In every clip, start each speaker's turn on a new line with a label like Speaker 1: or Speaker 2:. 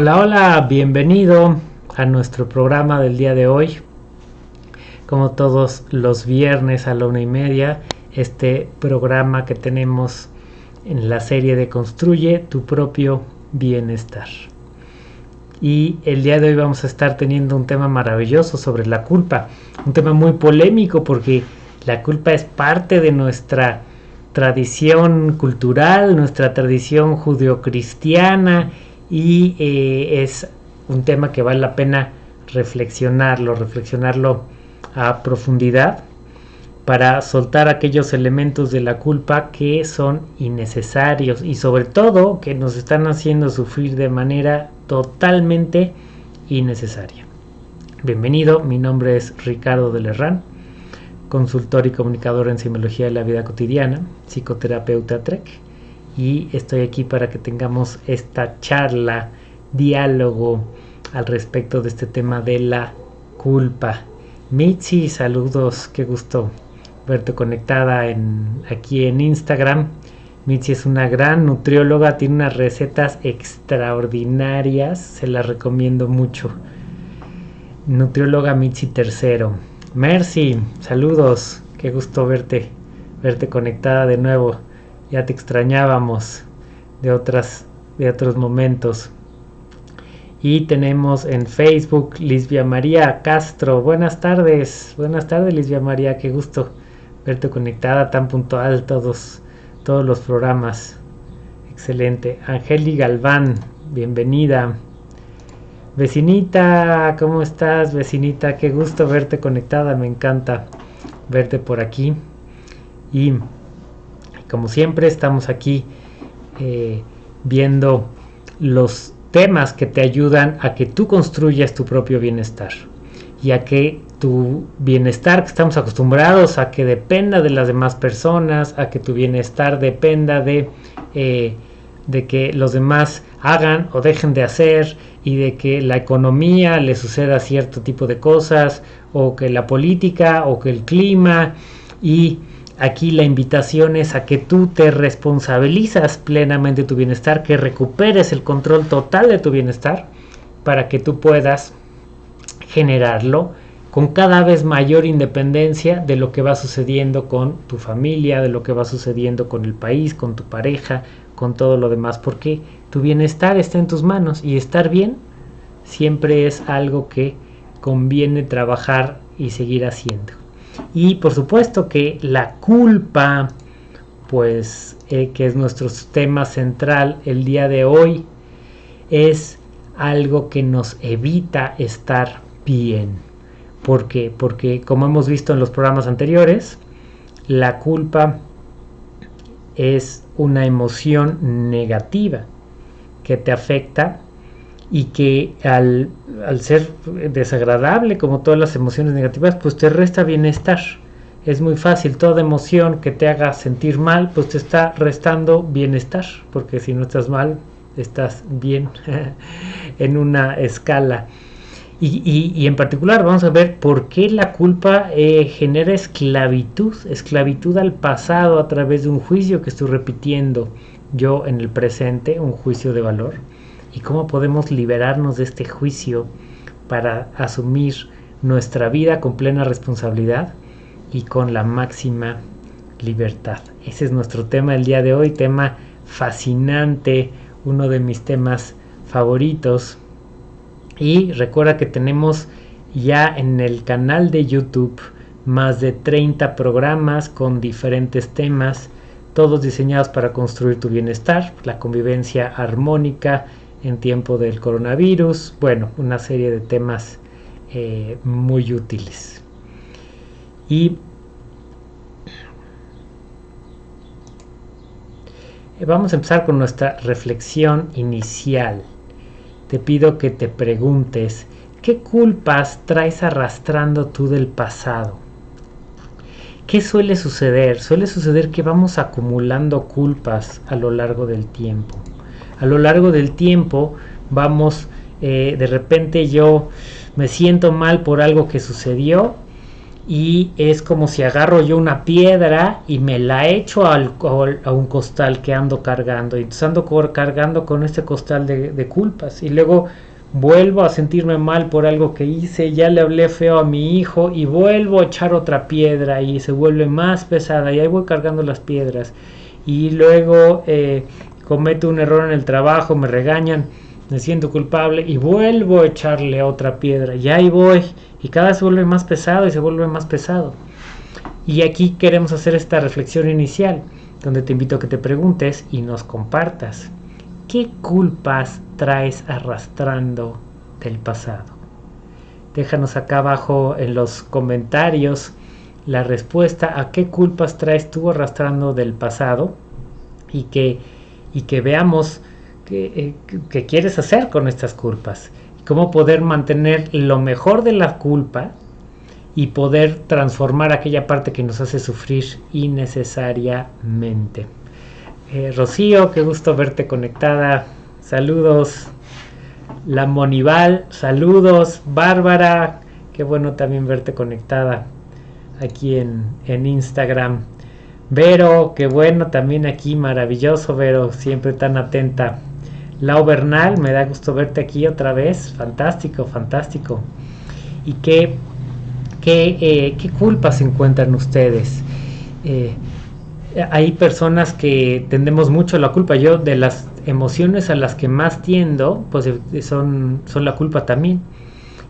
Speaker 1: Hola, hola, bienvenido a nuestro programa del día de hoy. Como todos los viernes a la una y media, este programa que tenemos en la serie de Construye tu propio bienestar. Y el día de hoy vamos a estar teniendo un tema maravilloso sobre la culpa, un tema muy polémico porque la culpa es parte de nuestra tradición cultural, nuestra tradición judeocristiana y eh, es un tema que vale la pena reflexionarlo, reflexionarlo a profundidad para soltar aquellos elementos de la culpa que son innecesarios y sobre todo que nos están haciendo sufrir de manera totalmente innecesaria. Bienvenido, mi nombre es Ricardo de Lerrán, consultor y comunicador en simología de la vida cotidiana, psicoterapeuta TREC y estoy aquí para que tengamos esta charla, diálogo al respecto de este tema de la culpa. Mitzi, saludos, qué gusto verte conectada en, aquí en Instagram. Mitzi es una gran nutrióloga, tiene unas recetas extraordinarias, se las recomiendo mucho. Nutrióloga Mitzi Tercero. Mercy, saludos, qué gusto verte, verte conectada de nuevo ya te extrañábamos de otras de otros momentos y tenemos en Facebook Lisbia María Castro buenas tardes buenas tardes Lisbia María qué gusto verte conectada tan puntual todos todos los programas. Excelente. Angeli Galván bienvenida. Vecinita cómo estás vecinita qué gusto verte conectada me encanta verte por aquí. Y como siempre estamos aquí eh, viendo los temas que te ayudan a que tú construyas tu propio bienestar y a que tu bienestar que estamos acostumbrados a que dependa de las demás personas, a que tu bienestar dependa de, eh, de que los demás hagan o dejen de hacer y de que la economía le suceda cierto tipo de cosas o que la política o que el clima. Y Aquí la invitación es a que tú te responsabilizas plenamente tu bienestar, que recuperes el control total de tu bienestar para que tú puedas generarlo con cada vez mayor independencia de lo que va sucediendo con tu familia, de lo que va sucediendo con el país, con tu pareja, con todo lo demás, porque tu bienestar está en tus manos y estar bien siempre es algo que conviene trabajar y seguir haciendo. Y por supuesto que la culpa, pues eh, que es nuestro tema central el día de hoy, es algo que nos evita estar bien. ¿Por qué? Porque como hemos visto en los programas anteriores, la culpa es una emoción negativa que te afecta y que al, ser desagradable como todas las emociones negativas, pues te resta bienestar. Es muy fácil, toda emoción que te haga sentir mal, pues te está restando bienestar, porque si no estás mal, estás bien en una escala. Y, en particular vamos a ver por qué la culpa eh, genera esclavitud, esclavitud al pasado a través de un juicio que estoy repitiendo yo en el presente, un juicio de valor y cómo podemos liberarnos de este juicio para asumir nuestra vida con plena responsabilidad y con la máxima libertad. Ese es nuestro tema del día de hoy, tema fascinante, uno de mis temas favoritos. Y recuerda que tenemos ya en el canal de YouTube más de 30 programas con diferentes temas, todos diseñados para construir tu bienestar, la convivencia armónica, en tiempo del coronavirus, bueno, una serie de temas eh, muy útiles. Y vamos a empezar con nuestra reflexión inicial. Te pido que te preguntes, ¿qué culpas traes arrastrando tú del pasado? ¿Qué suele suceder? Suele suceder que vamos acumulando culpas a lo largo del tiempo a lo largo del tiempo vamos, eh, de repente yo me siento mal por algo que sucedió y es como si agarro yo una piedra y me la echo al, a un costal que ando cargando. Y entonces ando cargando con este costal de, culpas. Y luego vuelvo a sentirme mal por algo que hice, ya le hablé feo a mi hijo y vuelvo a echar otra piedra y se vuelve más pesada. Y ahí voy cargando las piedras. Y luego eh, cometo un error en el trabajo, me regañan, me siento culpable y vuelvo a echarle otra piedra. Y ahí voy y cada vez se vuelve más pesado y se vuelve más pesado. Y aquí queremos hacer esta reflexión inicial, donde te invito a que te preguntes y nos compartas, ¿qué culpas traes arrastrando del pasado? Déjanos acá abajo en los comentarios la respuesta a qué culpas traes tú arrastrando del pasado y que, y que veamos qué, eh, qué quieres hacer con estas culpas cómo poder mantener lo mejor de la culpa y poder transformar aquella parte que nos hace sufrir innecesariamente. Eh, Rocío, qué gusto verte conectada. Saludos. La Monival, saludos. Bárbara, qué bueno también verte conectada aquí en, en Instagram. Vero, qué bueno también aquí, maravilloso Vero, siempre tan atenta. Lau Bernal, me da gusto verte aquí otra vez. Fantástico, fantástico. ¿Y qué, qué, eh, qué culpas encuentran ustedes? Eh, hay personas que tendemos mucho la culpa. Yo de las emociones a las que más tiendo, pues eh, son, son la culpa también.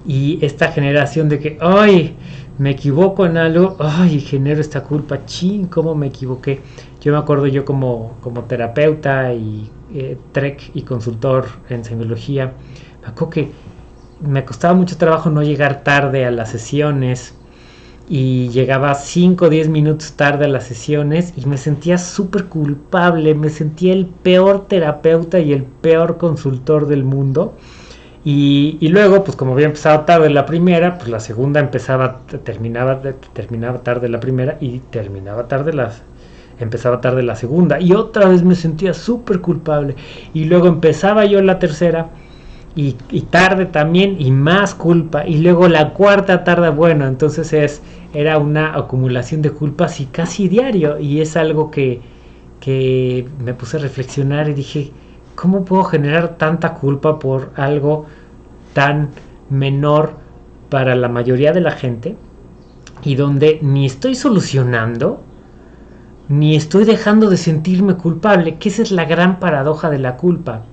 Speaker 1: Y esta generación de que, ay, me equivoco en algo, ay, genero esta culpa, ching, cómo me equivoqué. Yo me acuerdo yo como, como terapeuta y eh, trek y consultor en semiología, me acuerdo que me costaba mucho trabajo no llegar tarde a las sesiones y llegaba 5 o 10 minutos tarde a las sesiones y me sentía súper culpable, me sentía el peor terapeuta y el peor consultor del mundo. Y, y, luego, pues como había empezado tarde la primera, pues la segunda empezaba, terminaba, terminaba tarde la primera y terminaba tarde las, empezaba tarde la segunda y otra vez me sentía súper culpable. Y luego empezaba yo la tercera y, tarde también y más culpa y luego la cuarta tarde bueno entonces es era una acumulación de culpas y casi diario y es algo que, que me puse a reflexionar y dije ¿cómo puedo generar tanta culpa por algo tan menor para la mayoría de la gente y donde ni estoy solucionando ni estoy dejando de sentirme culpable, que esa es la gran paradoja de la culpa,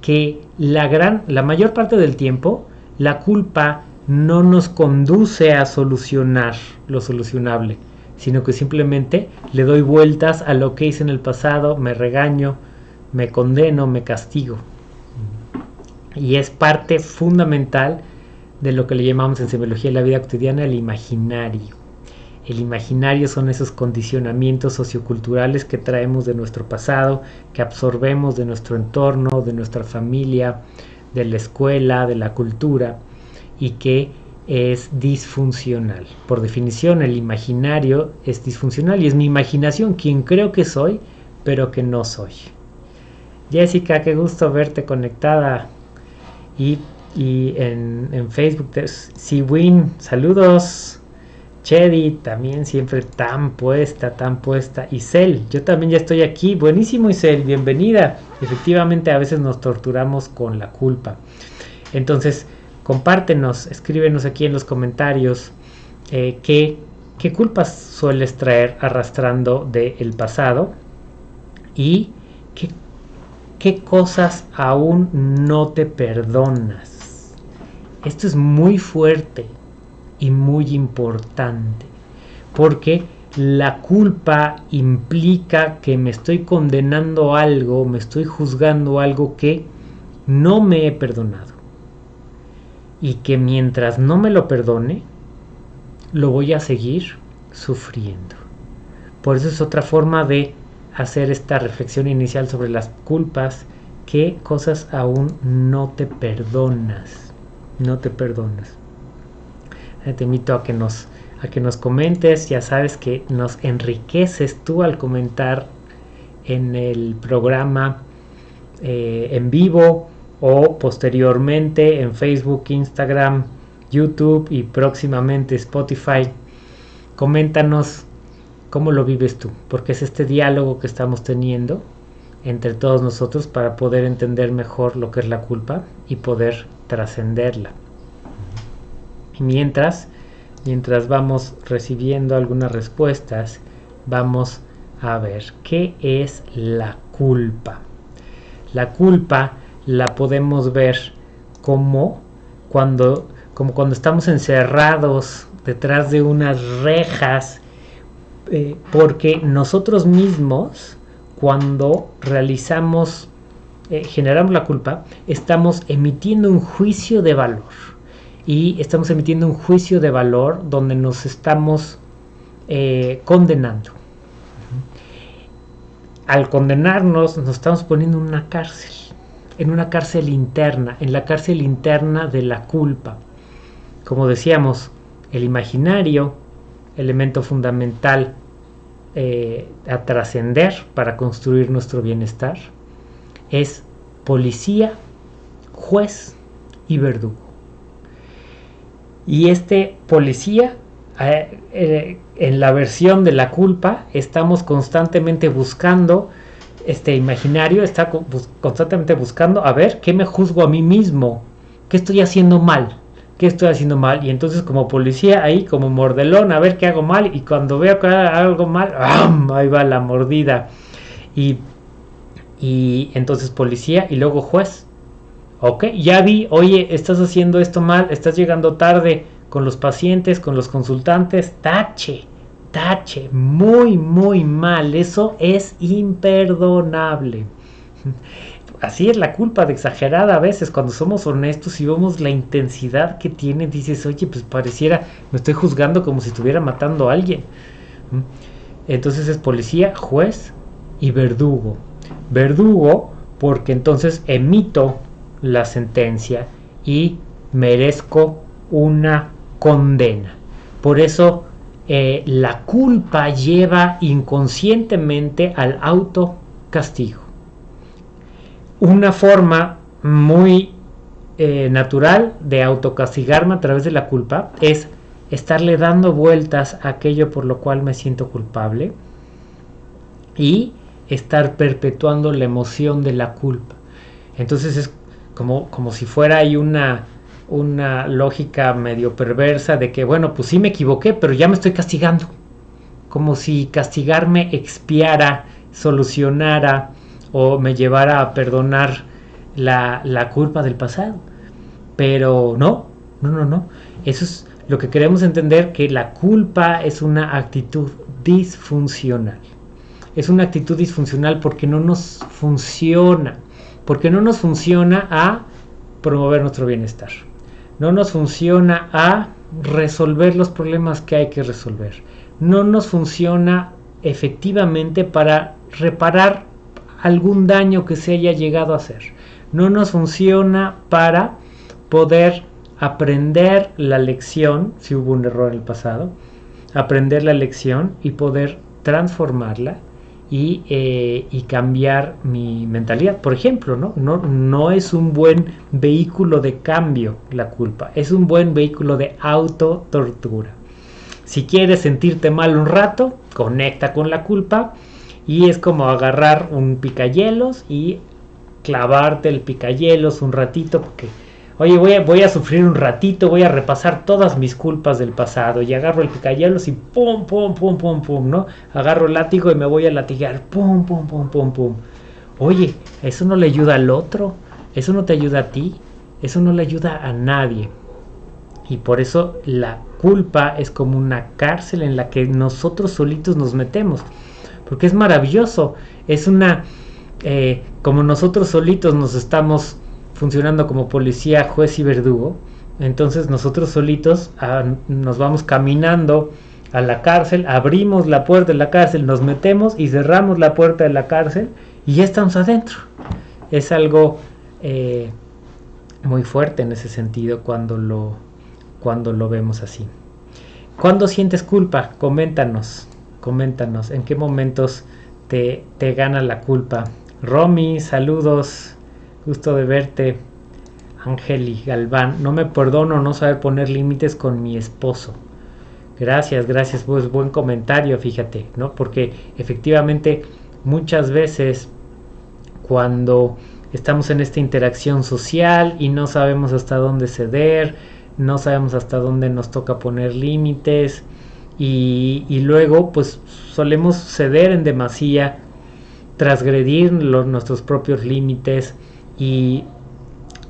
Speaker 1: que la gran la mayor parte del tiempo la culpa no nos conduce a solucionar lo solucionable, sino que simplemente le doy vueltas a lo que hice en el pasado, me regaño, me condeno, me castigo. Y es parte fundamental de lo que le llamamos en semiología de la vida cotidiana el imaginario. El imaginario son esos condicionamientos socioculturales que traemos de nuestro pasado, que absorbemos de nuestro entorno, de nuestra familia, de la escuela, de la cultura y que es disfuncional. Por definición, el imaginario es disfuncional y es mi imaginación quien creo que soy, pero que no soy. Jessica, qué gusto verte conectada. Y, en, en Facebook, Siwin, saludos. Chedi también siempre tan puesta, tan puesta. Isel, yo también ya estoy aquí. Buenísimo Isel, bienvenida. Efectivamente a veces nos torturamos con la culpa. Entonces, compártenos, escríbenos aquí en los comentarios eh, qué, qué, culpas sueles traer arrastrando del pasado y qué, qué cosas aún no te perdonas. Esto es muy fuerte y muy importante, porque la culpa implica que me estoy condenando algo, me estoy juzgando algo que no me he perdonado. Y que mientras no me lo perdone, lo voy a seguir sufriendo. Por eso es otra forma de hacer esta reflexión inicial sobre las culpas, qué cosas aún no te perdonas, no te perdonas. Te invito a que nos a que nos comentes, ya sabes que nos enriqueces tú al comentar en el programa eh, en vivo o posteriormente en Facebook, Instagram, YouTube y próximamente Spotify. Coméntanos cómo lo vives tú, porque es este diálogo que estamos teniendo entre todos nosotros para poder entender mejor lo que es la culpa y poder trascenderla. Mientras, mientras vamos recibiendo algunas respuestas, vamos a ver qué es la culpa. La culpa la podemos ver como cuando, como cuando estamos encerrados detrás de unas rejas, eh, porque nosotros mismos, cuando realizamos, eh, generamos la culpa, estamos emitiendo un juicio de valor. Y estamos emitiendo un juicio de valor donde nos estamos eh, condenando. Al condenarnos, nos estamos poniendo en una cárcel en una cárcel interna, en la cárcel interna de la culpa. Como decíamos, el imaginario, elemento fundamental eh, a trascender para construir nuestro bienestar, es policía, juez y verdugo. Y este policía, eh, eh, en la versión de la culpa, estamos constantemente buscando este imaginario está constantemente buscando a ver qué me juzgo a mí mismo, qué estoy haciendo mal, qué estoy haciendo mal. Y entonces como policía ahí, como mordelón, a ver qué hago mal. Y cuando veo que hago algo mal, ahí va la mordida. Y, y entonces policía y luego juez. Ok, ya vi, oye, estás haciendo esto mal, estás llegando tarde con los pacientes, con los consultantes, tache tache, muy, muy mal. Eso es imperdonable. Así es la culpa de exagerada a veces cuando somos honestos y vemos la intensidad que tiene, dices, oye, pues pareciera, me estoy juzgando como si estuviera matando a alguien. Entonces es policía, juez y verdugo. Verdugo porque entonces emito la sentencia y merezco una condena. Por eso eh, la culpa lleva inconscientemente al autocastigo. Una forma muy eh, natural de autocastigarme a través de la culpa es estarle dando vueltas a aquello por lo cual me siento culpable y estar perpetuando la emoción de la culpa. Entonces es como, como si fuera ahí una, una lógica medio perversa de que, bueno, pues sí me equivoqué, pero ya me estoy castigando. Como si castigarme expiara, solucionara o me llevara a perdonar la, la culpa del pasado. Pero no, no, no, no. Eso es lo que queremos entender, que la culpa es una actitud disfuncional. Es una actitud disfuncional porque no nos funciona, porque no nos funciona a promover nuestro bienestar no nos funciona a resolver los problemas que hay que resolver. No nos funciona efectivamente para reparar algún daño que se haya llegado a hacer. No nos funciona para poder aprender la lección, si hubo un error en el pasado, aprender la lección y poder transformarla eh, y, cambiar mi mentalidad. Por ejemplo, ¿no? ¿no? No es un buen vehículo de cambio la culpa, es un buen vehículo de autotortura. Si quieres sentirte mal un rato, conecta con la culpa y es como agarrar un picayelos y clavarte el picayelos un ratito porque Oye, voy a, voy a sufrir un ratito, voy a repasar todas mis culpas del pasado y agarro el picayelos y pum, pum, pum, pum, pum, ¿no? Agarro el látigo y me voy a latigar, pum, pum, pum, pum, pum. Oye, eso no le ayuda al otro, eso no te ayuda a ti, eso no le ayuda a nadie. Y por eso la culpa es como una cárcel en la que nosotros solitos nos metemos. Porque es maravilloso, es una... Eh, como nosotros solitos nos estamos funcionando como policía, juez y verdugo, entonces nosotros solitos ah, nos vamos caminando a la cárcel, abrimos la puerta de la cárcel, nos metemos y cerramos la puerta de la cárcel y ya estamos adentro. Es algo eh, muy fuerte en ese sentido cuando lo, cuando lo vemos así. ¿Cuándo sientes culpa? Coméntanos, coméntanos en qué momentos te, te gana la culpa. Romy, saludos. Gusto de verte. Angeli Galván, no me perdono no saber poner límites con mi esposo. Gracias, gracias, pues buen comentario, fíjate, ¿no? Porque efectivamente muchas veces cuando estamos en esta interacción social y no sabemos hasta dónde ceder, no sabemos hasta dónde nos toca poner límites y, luego pues solemos ceder en demasía, transgredir nuestros propios límites y,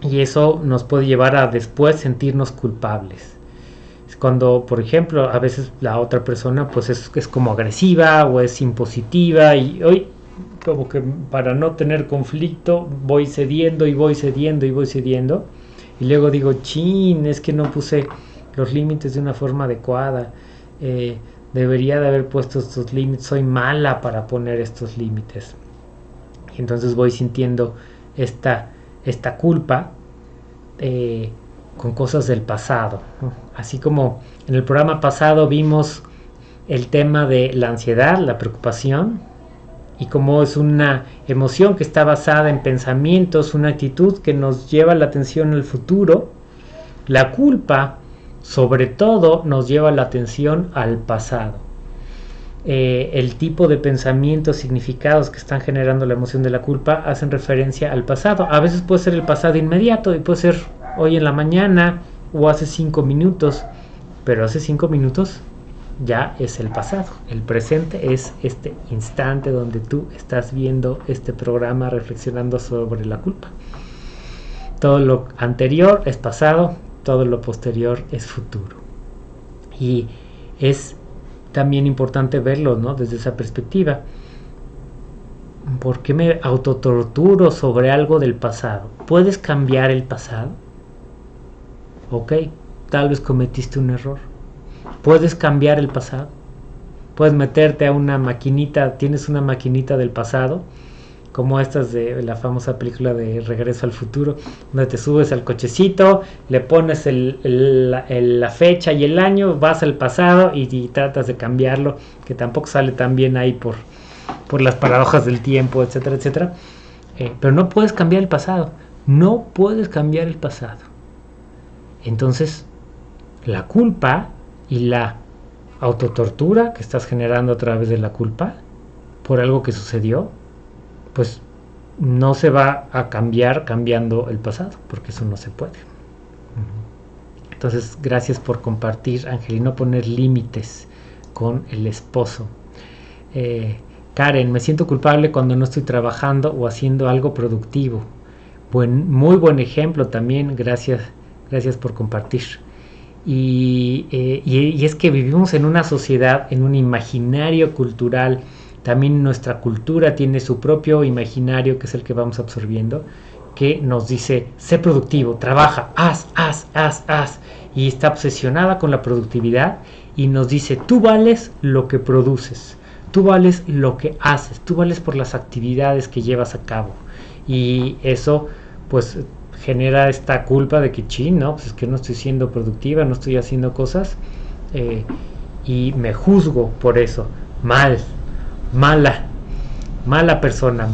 Speaker 1: y eso nos puede llevar a después sentirnos culpables. Cuando por ejemplo a veces la otra persona pues es, es como agresiva o es impositiva y hoy como que para no tener conflicto voy cediendo y voy cediendo y voy cediendo. Y luego digo, chin, es que no puse los límites de una forma adecuada, eh, debería de haber puesto estos límites, soy mala para poner estos límites. Y entonces voy sintiendo esta, esta culpa eh, con cosas del pasado. Así como en el programa pasado vimos el tema de la ansiedad, la preocupación, y como es una emoción que está basada en pensamientos, una actitud que nos lleva la atención al futuro, la culpa sobre todo nos lleva la atención al pasado. Eh, el tipo de pensamientos, significados que están generando la emoción de la culpa hacen referencia al pasado. A veces puede ser el pasado inmediato y puede ser hoy en la mañana o hace cinco minutos, pero hace cinco minutos ya es el pasado. El presente es este instante donde tú estás viendo este programa reflexionando sobre la culpa. Todo lo anterior es pasado, todo lo posterior es futuro. Y es también importante verlo ¿no? desde esa perspectiva. ¿Por qué me autotorturo sobre algo del pasado? ¿Puedes cambiar el pasado? Ok, tal vez cometiste un error Puedes cambiar el pasado. Puedes meterte a una maquinita, tienes una maquinita del pasado, como estas de la famosa película de Regreso al Futuro, donde te subes al cochecito, le pones la fecha y el año, vas al pasado y, tratas de cambiarlo, que tampoco sale tan bien ahí por, por las paradojas del tiempo, etcétera, etcétera. Eh, pero no puedes cambiar el pasado, no puedes cambiar el pasado. Entonces, la culpa y la autotortura que estás generando a través de la culpa por algo que sucedió, pues no se va a cambiar cambiando el pasado, porque eso no se puede. Entonces, gracias por compartir, Angelino, poner límites con el esposo. Eh, Karen, me siento culpable cuando no estoy trabajando o haciendo algo productivo. Buen, muy buen ejemplo también, gracias, gracias por compartir. Eh, y, es que vivimos en una sociedad, en un imaginario cultural, también nuestra cultura tiene su propio imaginario, que es el que vamos absorbiendo, que nos dice, sé productivo, trabaja, haz, haz, haz, haz, y está obsesionada con la productividad y nos dice, tú vales lo que produces, tú vales lo que haces, tú vales por las actividades que llevas a cabo. Y eso, pues genera esta culpa de que, chin, no, pues es que no estoy siendo productiva, no estoy haciendo cosas eh, y me juzgo por eso. Mal, mala, mala persona,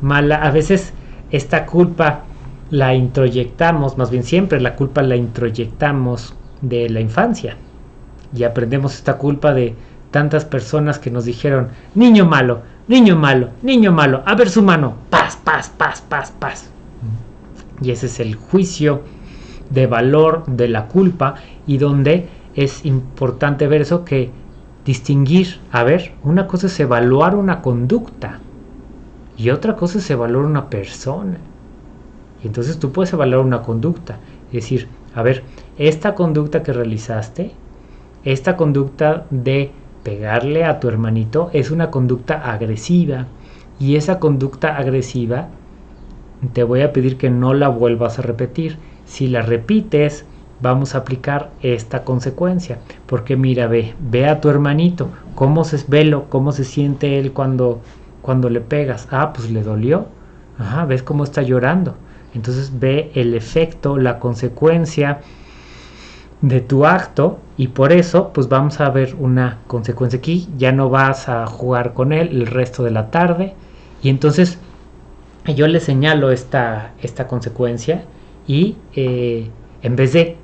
Speaker 1: mala. A veces esta culpa la introyectamos, más bien siempre la culpa la introyectamos de la infancia y aprendemos esta culpa de tantas personas que nos dijeron, niño malo, niño malo, niño malo, a ver su mano, paz, paz, paz, paz, paz. Y ese es el juicio de valor de la culpa y donde es importante ver eso que distinguir, a ver, una cosa es evaluar una conducta y otra cosa es evaluar una persona. Y entonces tú puedes evaluar una conducta, es decir, a ver, esta conducta que realizaste, esta conducta de pegarle a tu hermanito es una conducta agresiva y esa conducta agresiva te voy a pedir que no la vuelvas a repetir. Si la repites, vamos a aplicar esta consecuencia. Porque mira, ve, ve a tu hermanito, cómo se velo, cómo se siente él cuando, cuando le pegas. Ah, pues le dolió. Ajá, ves cómo está llorando. Entonces ve el efecto, la consecuencia de tu acto y por eso pues vamos a ver una consecuencia aquí. Ya no vas a jugar con él el resto de la tarde y entonces yo le señalo esta, esta consecuencia y eh, en vez de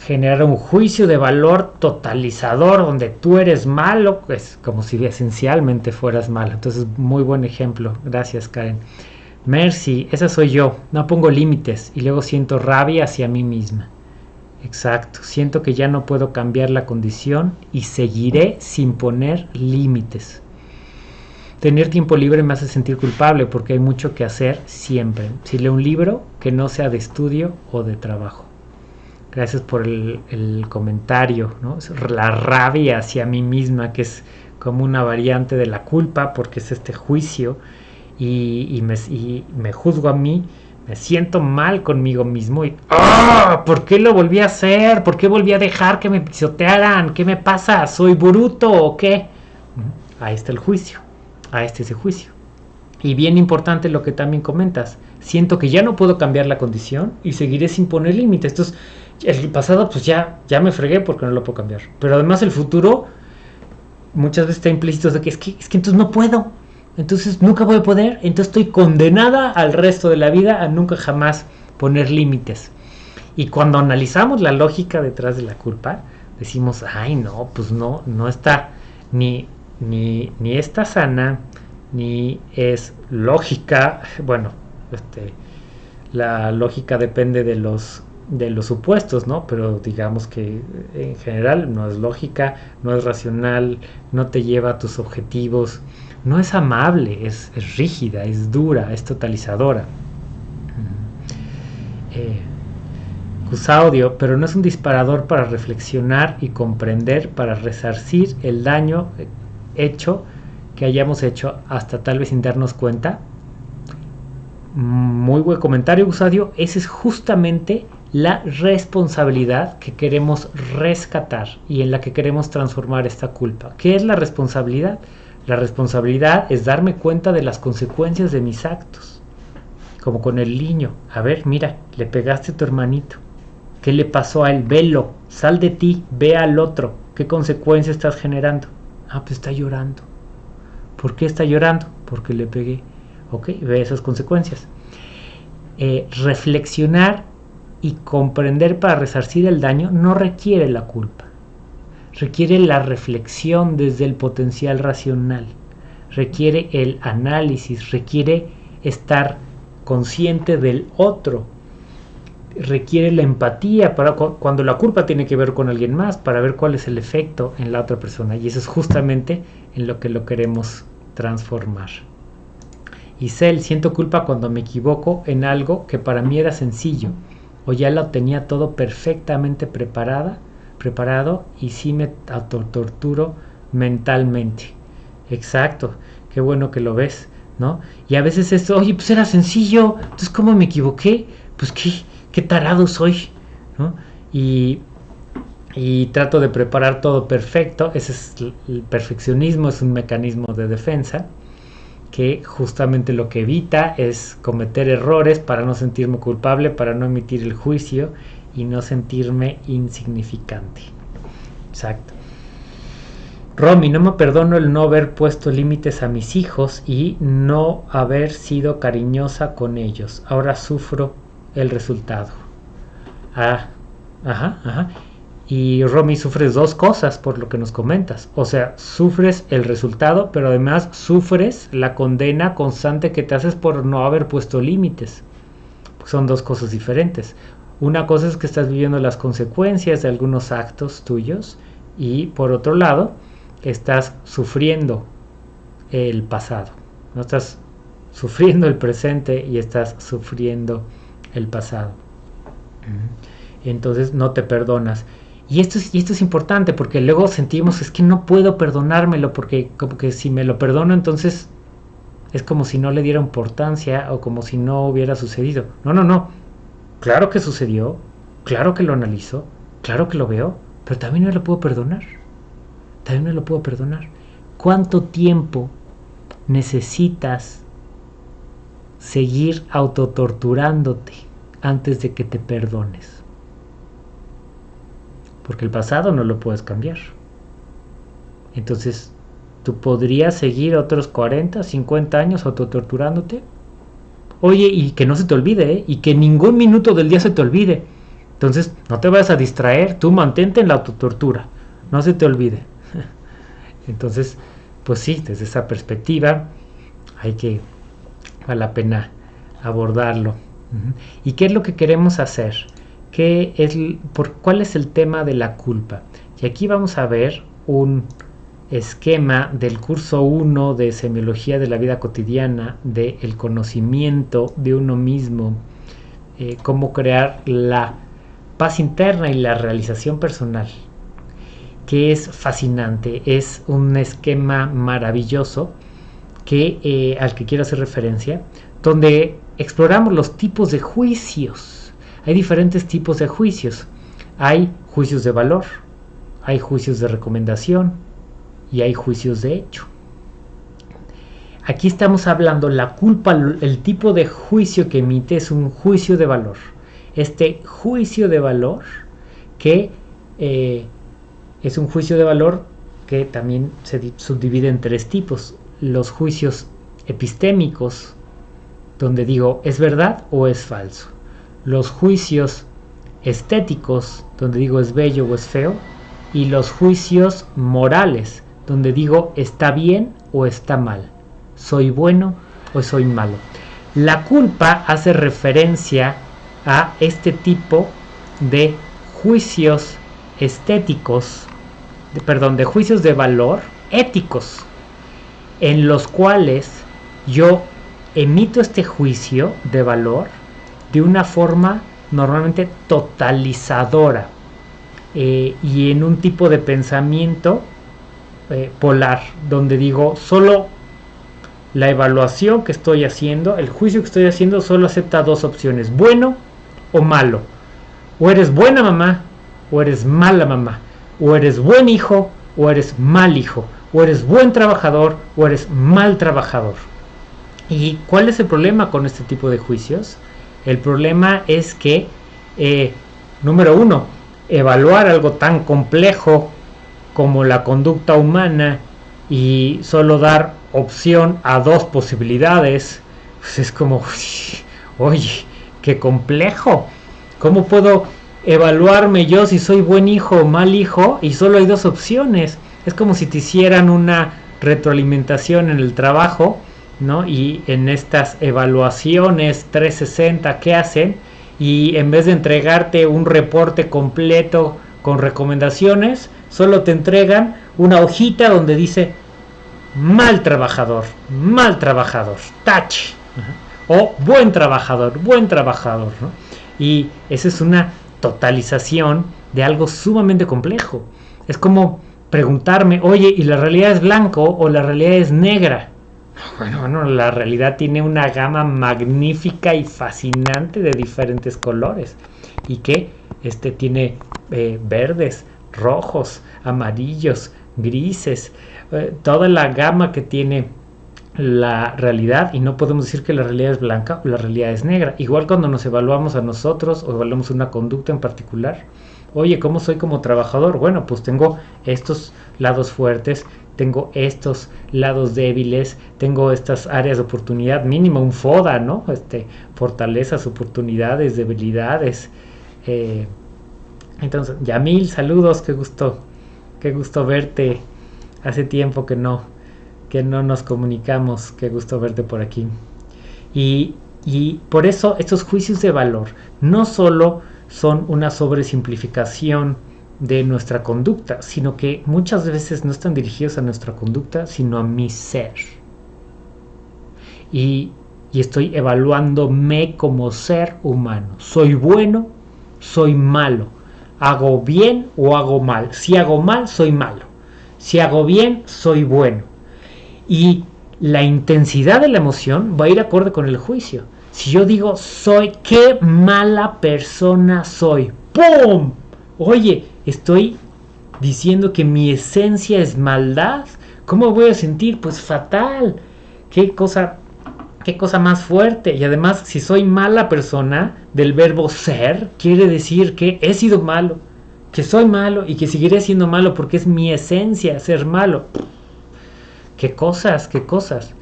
Speaker 1: generar un juicio de valor totalizador donde tú eres malo, pues como si esencialmente fueras malo. Entonces, muy buen ejemplo. Gracias, Karen. Mercy, esa soy yo. No pongo límites y luego siento rabia hacia mí misma. Exacto, siento que ya no puedo cambiar la condición y seguiré sin poner límites. Tener tiempo libre me hace sentir culpable porque hay mucho que hacer siempre. Si leo un libro que no sea de estudio o de trabajo. Gracias por el, comentario, ¿no? La rabia hacia mí misma, que es como una variante de la culpa, porque es este juicio, y, me, juzgo a mí, me siento mal conmigo mismo y ¡ah! ¿Por qué lo volví a hacer? ¿Por qué volví a dejar que me pisotearan? ¿Qué me pasa? ¿Soy bruto o qué? Ahí está el juicio. Ahí está ese juicio. Y bien importante lo que también comentas. Siento que ya no puedo cambiar la condición y seguiré sin poner límites. Entonces, el pasado pues ya, ya me fregué porque no lo puedo cambiar. Pero además el futuro muchas veces está implícito de que es que, es que entonces no puedo. Entonces nunca voy a poder. Entonces estoy condenada al resto de la vida a nunca jamás poner límites. Y cuando analizamos la lógica detrás de la culpa, decimos, ay no, pues no, no está ni, ni, ni está sana, ni es lógica. Bueno, este, la lógica depende de los de los supuestos, ¿no? Pero digamos que en general no es lógica, no es racional, no te lleva a tus objetivos, no es amable, es, rígida, es dura, es totalizadora. Eh, Cusaudio, pero no es un disparador para reflexionar y comprender, para resarcir el daño hecho que hayamos hecho hasta tal vez sin darnos cuenta. Muy buen comentario, Gusadio. Esa es justamente la responsabilidad que queremos rescatar y en la que queremos transformar esta culpa. ¿Qué es la responsabilidad? La responsabilidad es darme cuenta de las consecuencias de mis actos. Como con el niño. A ver, mira, le pegaste a tu hermanito. ¿Qué le pasó a él? Velo, sal de ti, ve al otro. ¿Qué consecuencias estás generando? Ah, pues está llorando. ¿Por qué está llorando? Porque le pegué. Ok, ve esas consecuencias. Eh, reflexionar y comprender para resarcir el daño no requiere la culpa. Requiere la reflexión desde el potencial racional. Requiere el análisis, requiere estar consciente del otro. Requiere la empatía para cuando la culpa tiene que ver con alguien más para ver cuál es el efecto en la otra persona. Y eso es justamente en lo que lo queremos transformar. Y Cel, siento culpa cuando me equivoco en algo que para mí era sencillo o ya lo tenía todo perfectamente preparada, preparado y sí me autotorturo mentalmente. Exacto, qué bueno que lo ves, ¿no? Y a veces es, oye, pues era sencillo, entonces ¿cómo me equivoqué? Pues qué, qué tarado soy, ¿no? Y, y trato de preparar todo perfecto, ese es el perfeccionismo, es un mecanismo de defensa que justamente lo que evita es cometer errores para no sentirme culpable, para no emitir el juicio y no sentirme insignificante. Exacto. Romy, no me perdono el no haber puesto límites a mis hijos y no haber sido cariñosa con ellos. Ahora sufro el resultado. Ah, ajá, ajá. Y Romy, sufres dos cosas por lo que nos comentas. O sea, sufres el resultado, pero además sufres la condena constante que te haces por no haber puesto límites. Son dos cosas diferentes. Una cosa es que estás viviendo las consecuencias de algunos actos tuyos y por otro lado, estás sufriendo el pasado. No estás sufriendo el presente y estás sufriendo el pasado. Entonces no te perdonas. Y esto, es, esto es importante porque luego sentimos, es que no puedo perdonármelo porque como que si me lo perdono entonces es como si no le diera importancia o como si no hubiera sucedido. No, no, no. Claro que sucedió, claro que lo analizo, claro que lo veo, pero también no lo puedo perdonar. También no lo puedo perdonar. ¿Cuánto tiempo necesitas seguir autotorturándote antes de que te perdones? Porque el pasado no lo puedes cambiar. Entonces, ¿tú podrías seguir otros 40, 50 años autotorturándote? Oye, y que no se te olvide, ¿eh? y que ningún minuto del día se te olvide. Entonces, no te vayas a distraer, tú mantente en la autotortura, no se te olvide. Entonces, pues sí, desde esa perspectiva hay que, vale la pena abordarlo. ¿Y qué es lo que queremos hacer? ¿Qué es, por, ¿Cuál es el tema de la culpa? Y aquí vamos a ver un esquema del curso 1 de Semiología de la Vida Cotidiana, del el conocimiento de uno mismo, eh, cómo crear la paz interna y la realización personal, que es fascinante, es un esquema maravilloso que, eh, al que quiero hacer referencia, donde exploramos los tipos de juicios. Hay diferentes tipos de juicios. Hay juicios de valor, hay juicios de recomendación y hay juicios de hecho. Aquí estamos hablando, la culpa, el tipo de juicio que emite es un juicio de valor. Este juicio de valor que eh, es un juicio de valor que también se subdivide en tres tipos. Los juicios epistémicos, donde digo es verdad o es falso. Los juicios estéticos, donde digo es bello o es feo y los juicios morales, donde digo está bien o está mal, soy bueno o soy malo. La culpa hace referencia a este tipo de juicios estéticos, de, perdón, de juicios de valor éticos, en los cuales yo emito este juicio de valor de una forma normalmente totalizadora eh, y en un tipo de pensamiento eh, polar, donde digo, solo la evaluación que estoy haciendo, el juicio que estoy haciendo, solo acepta dos opciones, bueno o malo. O eres buena mamá o eres mala mamá. O eres buen hijo o eres mal hijo. O eres buen trabajador o eres mal trabajador. ¿Y cuál es el problema con este tipo de juicios? El problema es que, eh, número uno, evaluar algo tan complejo como la conducta humana y solo dar opción a dos posibilidades, pues es como, oye, qué complejo. ¿Cómo puedo evaluarme yo si soy buen hijo o mal hijo y solo hay dos opciones? Es como si te hicieran una retroalimentación en el trabajo, ¿no? Y en estas evaluaciones 360, ¿qué hacen? y en vez de entregarte un reporte completo con recomendaciones, solo te entregan una hojita donde dice mal trabajador, mal trabajador, touch, o buen trabajador, buen trabajador. Y esa es una totalización de algo sumamente complejo. Es como preguntarme, oye, ¿y la realidad es blanco o la realidad es negra? Bueno, la realidad tiene una gama magnífica y fascinante de diferentes colores. Y que este tiene eh, verdes, rojos, amarillos, grises, eh, toda la gama que tiene la realidad y no podemos decir que la realidad es blanca o la realidad es negra. Igual cuando nos evaluamos a nosotros o evaluamos una conducta en particular. Oye, ¿cómo soy como trabajador? Bueno, pues tengo estos lados fuertes, tengo estos lados débiles, tengo estas áreas de oportunidad, mínimo un FODA, ¿no? Este, fortalezas, oportunidades, debilidades. Eh, entonces, Yamil, saludos, qué gusto, qué gusto verte. Hace tiempo que no, que no nos comunicamos, qué gusto verte por aquí. Y, y por eso estos juicios de valor no solo son una sobresimplificación, de nuestra conducta, sino que muchas veces no están dirigidos a nuestra conducta, sino a mi ser. Y, y estoy evaluándome como ser humano. ¿Soy bueno? ¿Soy malo? ¿Hago bien o hago mal? Si hago mal, soy malo. Si hago bien, soy bueno. Y la intensidad de la emoción va a ir acorde con el juicio. Si yo digo, soy, qué mala persona soy, ¡pum! Oye, estoy diciendo que mi esencia es maldad. ¿Cómo voy a sentir? Pues fatal. Qué cosa, qué cosa más fuerte. Y además, si soy mala persona del verbo ser, quiere decir que he sido malo, que soy malo y que seguiré siendo malo porque es mi esencia ser malo. Qué cosas, qué cosas.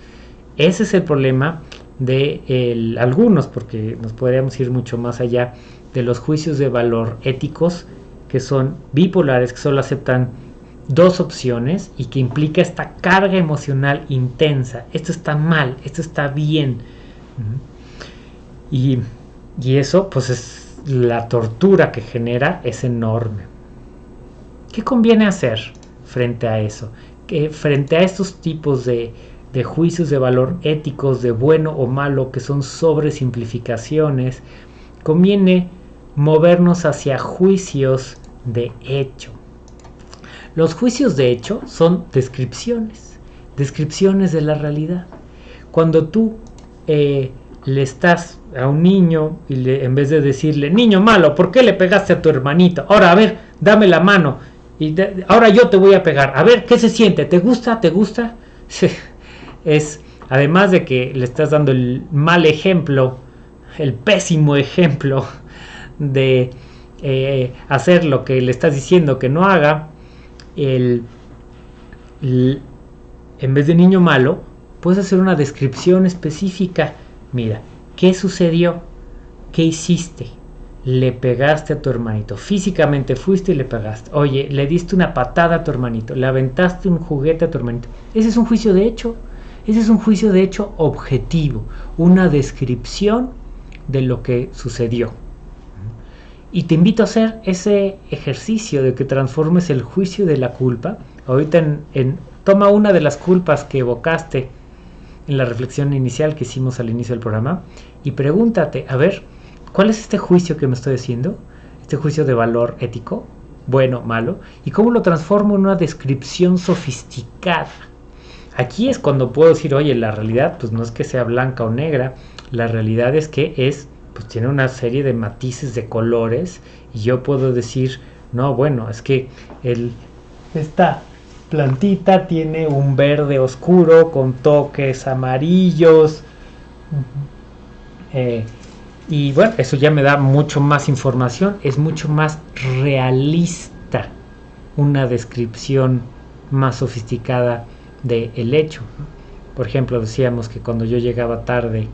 Speaker 1: Ese es el problema de algunos, porque nos podríamos ir mucho más allá de los juicios de valor éticos que son bipolares, que solo aceptan dos opciones y que implica esta carga emocional intensa. Esto está mal, esto está bien. Y, y eso, pues es la tortura que genera es enorme. ¿Qué conviene hacer frente a eso? Que frente a estos tipos de, de juicios de valor éticos, de bueno o malo, que son sobresimplificaciones, conviene movernos hacia juicios de hecho. Los juicios de hecho son descripciones, descripciones de la realidad. Cuando tú eh, le estás a un niño y en vez de decirle, niño malo, ¿por qué le pegaste a tu hermanito? Ahora, a ver, dame la mano. Y ahora yo te voy a pegar. A ver, ¿qué se siente? ¿Te gusta? ¿Te gusta? es, además de que le estás dando el mal ejemplo, el pésimo ejemplo de eh, hacer lo que le estás diciendo que no haga, el, en vez de niño malo, puedes hacer una descripción específica. Mira, ¿qué sucedió? ¿Qué hiciste? Le pegaste a tu hermanito. Físicamente fuiste y le pegaste. Oye, le diste una patada a tu hermanito. Le aventaste un juguete a tu hermanito. Ese es un juicio de hecho. Ese es un juicio de hecho objetivo. Una descripción de lo que sucedió. Y te invito a hacer ese ejercicio de que transformes el juicio de la culpa. Ahorita en, toma una de las culpas que evocaste en la reflexión inicial que hicimos al inicio del programa y pregúntate, a ver, ¿cuál es este juicio que me estoy haciendo? Este juicio de valor ético, bueno, malo, y cómo lo transformo en una descripción sofisticada. Aquí es cuando puedo decir, oye, la realidad pues no es que sea blanca o negra, la realidad es que es pues tiene una serie de matices de colores y yo puedo decir, no, bueno, es que el, esta plantita tiene un verde oscuro con toques amarillos. Eh, y bueno, eso ya me da mucho más información, es mucho más realista una descripción más sofisticada del el hecho. Por ejemplo, decíamos que cuando yo llegaba tarde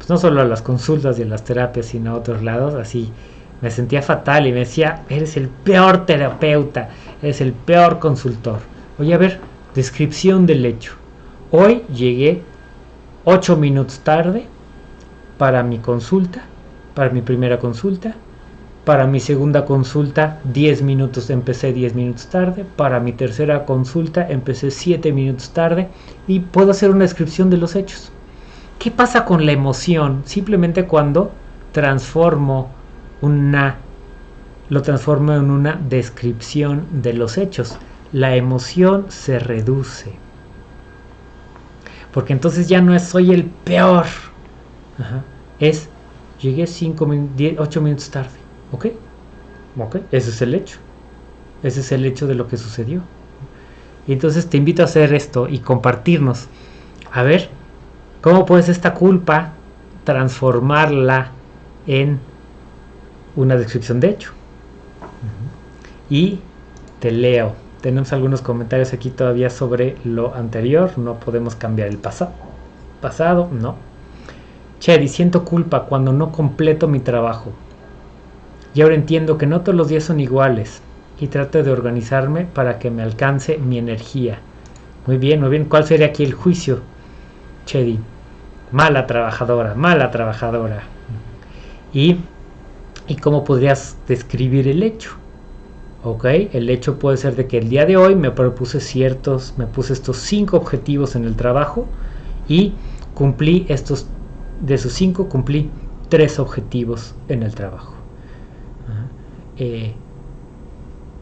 Speaker 1: pues no solo a las consultas y a las terapias, sino a otros lados, así me sentía fatal y me decía, eres el peor terapeuta, eres el peor consultor. Oye, a ver, descripción del hecho. Hoy llegué ocho minutos tarde para mi consulta, para mi primera consulta. Para mi segunda consulta, 10 minutos empecé 10 minutos tarde. Para mi tercera consulta, empecé 7 minutos tarde. Y puedo hacer una descripción de los hechos. ¿Qué pasa con la emoción? Simplemente cuando transformo una lo transformo en una descripción de los hechos. La emoción se reduce. Porque entonces ya no es soy el peor. Es llegué 5 8 minutos tarde. ¿Ok? ¿Ok? Ese es el hecho. Ese es el hecho de lo que sucedió. Entonces te invito a hacer esto y compartirnos. A ver, ¿Cómo puedes esta culpa transformarla en una descripción de hecho? Y te leo. Tenemos algunos comentarios aquí todavía sobre lo anterior. No podemos cambiar el pasado. Pasado, no. Chedi, siento culpa cuando no completo mi trabajo. Y ahora entiendo que no todos los días son iguales. Y trato de organizarme para que me alcance mi energía. Muy bien, muy bien. ¿Cuál sería aquí el juicio? Chedi, mala trabajadora, mala trabajadora. Y, y cómo podrías describir el hecho. ¿ok? El hecho puede ser de que el día de hoy me propuse ciertos, me puse estos cinco objetivos en el trabajo y cumplí estos, de esos cinco cumplí tres objetivos en el trabajo. Eh,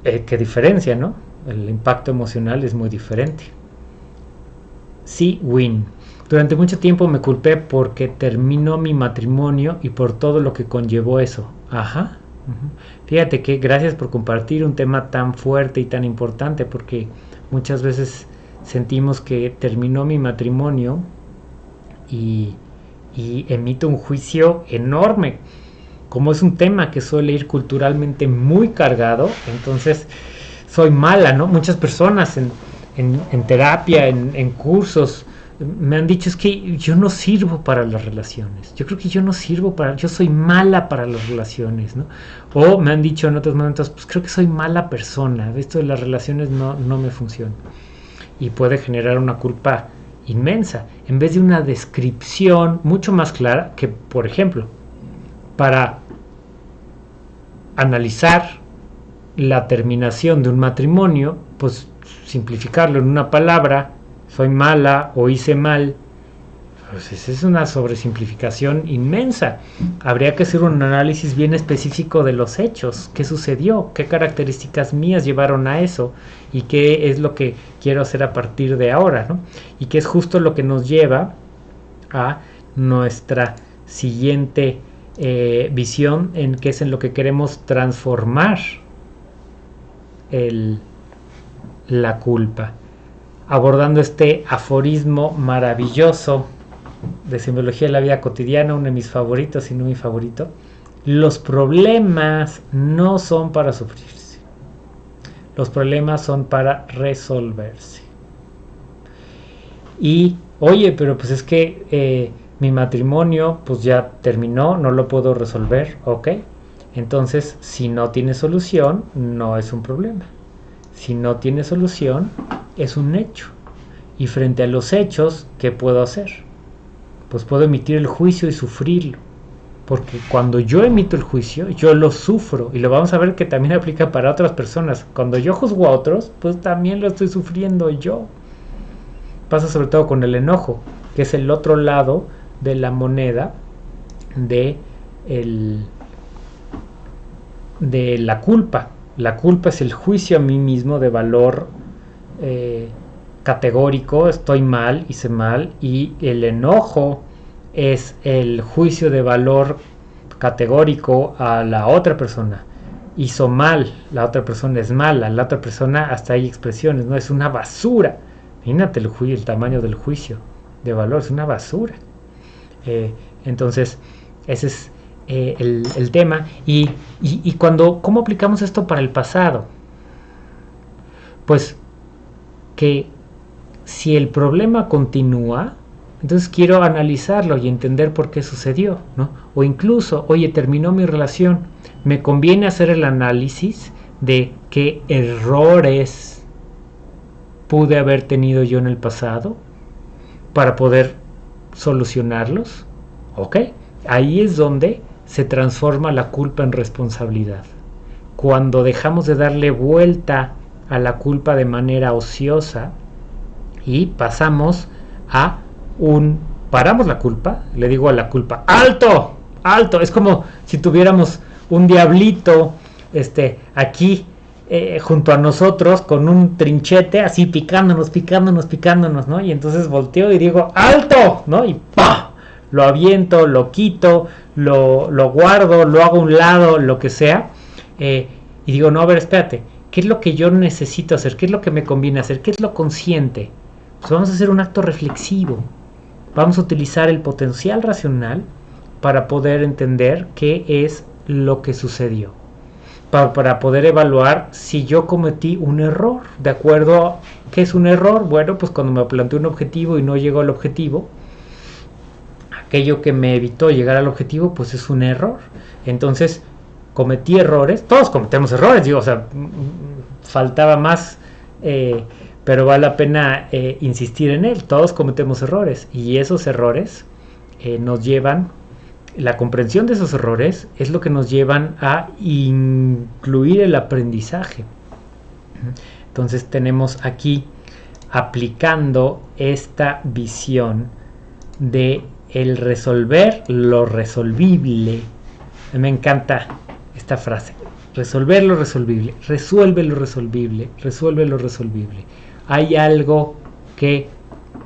Speaker 1: eh, ¿Qué diferencia, no? El impacto emocional es muy diferente. Sí, win. Durante mucho tiempo me culpé porque terminó mi matrimonio y por todo lo que conllevó eso. Ajá. Fíjate que gracias por compartir un tema tan fuerte y tan importante porque muchas veces sentimos que terminó mi matrimonio y, emito un juicio enorme. Como es un tema que suele ir culturalmente muy cargado, entonces soy mala, ¿no? Muchas personas en, en, terapia, en cursos, me han dicho es que yo no sirvo para las relaciones. Yo creo que yo no sirvo para, yo soy mala para las relaciones, ¿no? O me han dicho en otros momentos, pues creo que soy mala persona. Esto de las relaciones no, no me funciona. Y puede generar una culpa inmensa, en vez de una descripción mucho más clara que, por ejemplo, para analizar la terminación de un matrimonio, pues simplificarlo en una palabra, soy mala o hice mal, pues es una sobresimplificación inmensa. Habría que hacer un análisis bien específico de los hechos, qué sucedió, qué características mías llevaron a eso y qué es lo que quiero hacer a partir de ahora, ¿no? Y qué es justo lo que nos lleva a nuestra siguiente eh, visión, en qué es en lo que queremos transformar la culpa. Abordando este aforismo maravilloso de simbología de la vida cotidiana, uno de mis favoritos y no mi favorito, los problemas no son para sufrirse, los problemas son para resolverse. Y, oye, pero pues es que eh, mi matrimonio pues ya terminó, no lo puedo resolver, ok. Entonces, si no tiene solución, no es un problema. Si no tiene solución, es un hecho. Y frente a los hechos, ¿qué puedo hacer? pues puedo emitir el juicio y sufrirlo. Porque cuando yo emito el juicio, yo lo sufro. Y lo vamos a ver que también aplica para otras personas. Cuando yo juzgo a otros, pues también lo estoy sufriendo yo. Pasa sobre todo con el enojo, que es el otro lado de la moneda de, el, de la culpa. La culpa es el juicio a mí mismo de valor eh, categórico, estoy mal, hice mal, y el enojo es el juicio de valor categórico a la otra persona. Hizo mal, la otra persona es mala, la otra persona hasta hay expresiones, no es una basura. Imagínate el, el tamaño del juicio de valor, es una basura. Eh, entonces, ese es eh, el, tema. Y, y cuando, ¿cómo aplicamos esto para el pasado? Pues que si el problema continúa, entonces quiero analizarlo y entender por qué sucedió, ¿no? O incluso, oye, terminó mi relación, me conviene hacer el análisis de qué errores pude haber tenido yo en el pasado para poder solucionarlos, ¿ok? Ahí es donde se transforma la culpa en responsabilidad. Cuando dejamos de darle vuelta a la culpa de manera ociosa, y pasamos a un paramos la culpa, le digo a la culpa, alto, alto, es como si tuviéramos un diablito este aquí eh, junto a nosotros con un trinchete así picándonos, picándonos, picándonos, ¿no? Y entonces volteo y digo, alto, ¿no? Y ¡pa! Lo aviento, lo quito, lo, lo guardo, lo hago a un lado, lo que sea. Eh, y digo, no, a ver, espérate, ¿qué es lo que yo necesito hacer? ¿Qué es lo que me conviene hacer? ¿Qué es lo consciente? Pues vamos a hacer un acto reflexivo. Vamos a utilizar el potencial racional para poder entender qué es lo que sucedió. Para, poder evaluar si yo cometí un error. ¿De acuerdo a qué es un error? Bueno, pues cuando me planteé un objetivo y no llegó al objetivo, aquello que me evitó llegar al objetivo, pues es un error. Entonces, cometí errores. Todos cometemos errores, o sea, faltaba más. Eh, pero vale la pena eh, insistir en él. Todos cometemos errores y esos errores eh, nos llevan, la comprensión de esos errores es lo que nos llevan a incluir el aprendizaje. Entonces tenemos aquí aplicando esta visión de el resolver lo resolvible. Me encanta esta frase. Resolver lo resolvible. Resuelve lo resolvible. Resuelve lo resolvible hay algo que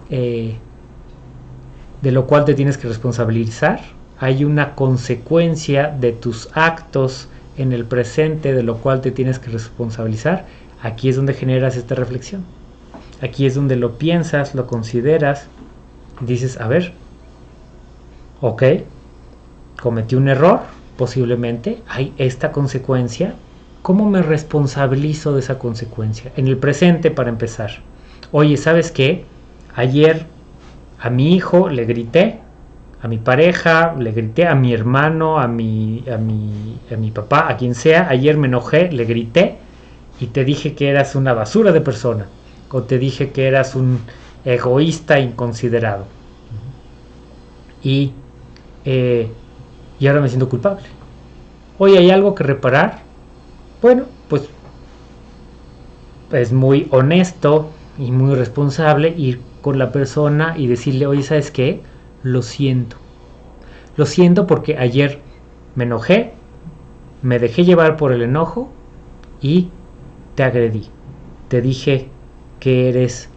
Speaker 1: eh, de lo cual te tienes que responsabilizar, hay una consecuencia de tus actos en el presente de lo cual te tienes que responsabilizar, aquí es donde generas esta reflexión. Aquí es donde lo piensas, lo consideras, dices, a ver, ok, cometí un error, posiblemente, hay esta consecuencia, ¿Cómo me responsabilizo de esa consecuencia? En el presente, para empezar. Oye, ¿sabes qué? Ayer a mi hijo le grité, a mi pareja, le grité a mi hermano, a mi, a mi, a mi papá, a quien sea, ayer me enojé, le grité y te dije que eras una basura de persona, o te dije que eras un egoísta inconsiderado. Y, eh, y ahora me siento culpable. Hoy hay algo que reparar. Bueno, pues es muy honesto y muy responsable ir con la persona y decirle, oye, ¿sabes qué? Lo siento. Lo siento porque ayer me enojé, me dejé llevar por el enojo y te agredí. Te dije que eres